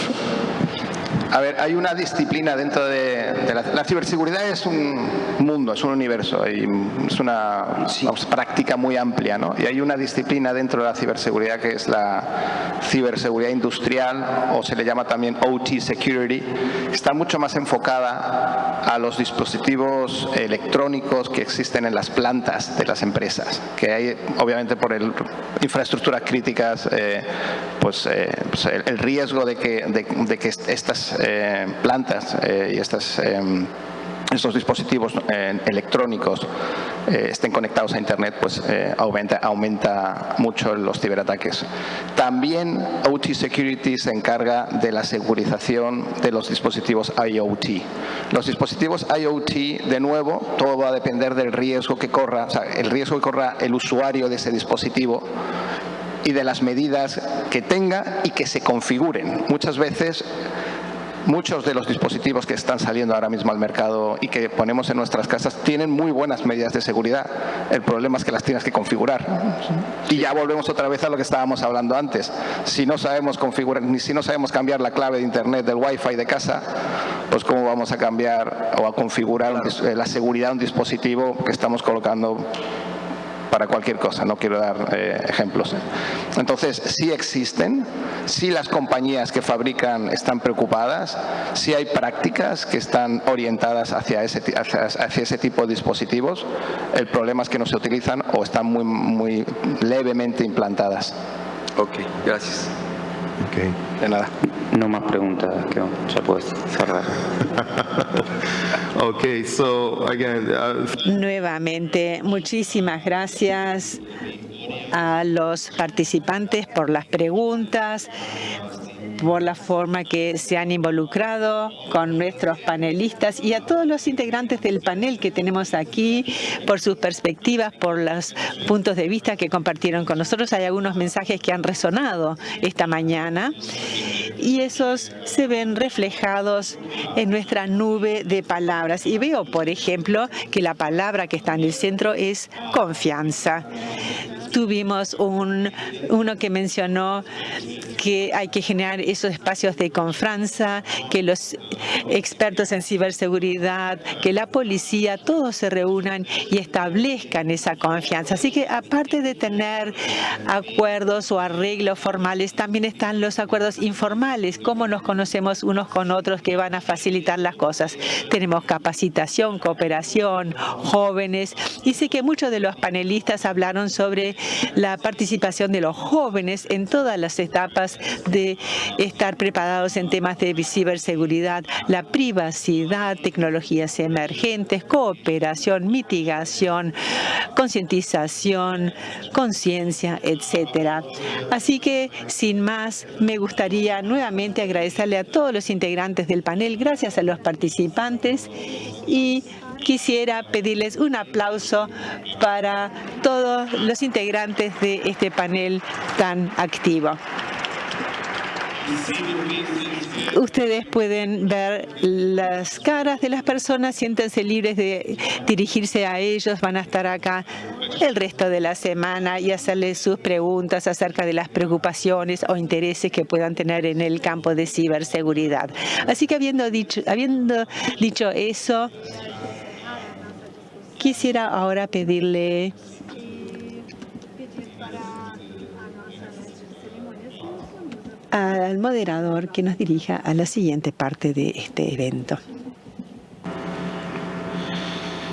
a ver, hay una disciplina dentro de, la, ciberseguridad es un mundo, es un universo, y es una práctica muy amplia, ¿no? Y hay una disciplina dentro de la ciberseguridad que es la ciberseguridad industrial, o se le llama también OT Security, está mucho más enfocada a los dispositivos electrónicos que existen en las plantas de las empresas, que hay, obviamente, por el, infraestructuras críticas, eh, pues, eh, pues el, riesgo de que, de que estas eh, plantas eh, y em, estos dispositivos eh, electrónicos estén conectados a Internet, pues aumenta, mucho los ciberataques. También OT Security se encarga de la segurización de los dispositivos IoT. Los dispositivos IoT, de nuevo, todo va a depender del riesgo que corra, el riesgo que corra el usuario de ese dispositivo y de las medidas que tenga y que se configuren. Muchas veces Muchos de los dispositivos que están saliendo ahora mismo al mercado y que ponemos en nuestras casas tienen muy buenas medidas de seguridad. El problema es que las tienes que configurar. Y ya volvemos otra vez a lo que estábamos hablando antes. Si no sabemos configurar, ni si no sabemos cambiar la clave de internet del wifi de casa, pues cómo vamos a cambiar o a configurar la seguridad de un dispositivo que estamos colocando para cualquier cosa, no quiero dar eh, ejemplos. Entonces, sí existen, sí las compañías que fabrican están preocupadas, sí hay prácticas que están orientadas hacia ese, hacia, ese tipo de dispositivos, el problema es que no se utilizan o están muy, muy levemente implantadas. Ok, gracias. Okay. De nada. No más preguntas, que ya puedes cerrar. okay, so again, uh, Nuevamente, muchísimas gracias a los participantes por las preguntas, por la forma que se han involucrado con nuestros panelistas y a todos los integrantes del panel que tenemos aquí, por sus perspectivas, por los puntos de vista que compartieron con nosotros. Hay algunos mensajes que han resonado esta mañana y esos se ven reflejados en nuestra nube de palabras. Y veo, por ejemplo, que la palabra que está en el centro es confianza. Tuvimos un, uno que mencionó que hay que generar esos espacios de confianza, que los expertos en ciberseguridad, que la policía, todos se reúnan y establezcan esa confianza. Así que aparte de tener acuerdos o arreglos formales, también están los acuerdos informales, cómo nos conocemos unos con otros que van a facilitar las cosas. Tenemos capacitación, cooperación, jóvenes, y sé que muchos de los panelistas hablaron sobre la participación de los jóvenes en todas las etapas de estar preparados en temas de ciberseguridad, la privacidad, tecnologías emergentes, cooperación, mitigación, concientización, conciencia, etcétera. Así que, sin más, me gustaría nuevamente agradecerle a todos los integrantes del panel, gracias a los participantes y quisiera pedirles un aplauso para todos los integrantes de este panel tan activo. Ustedes pueden ver las caras de las personas, siéntense libres de dirigirse a ellos, van a estar acá el resto de la semana y hacerles sus preguntas acerca de las preocupaciones o intereses que puedan tener en el campo de ciberseguridad. Así que habiendo dicho, habiendo dicho eso, quisiera ahora pedirle al moderador que nos dirija a la siguiente parte de este evento.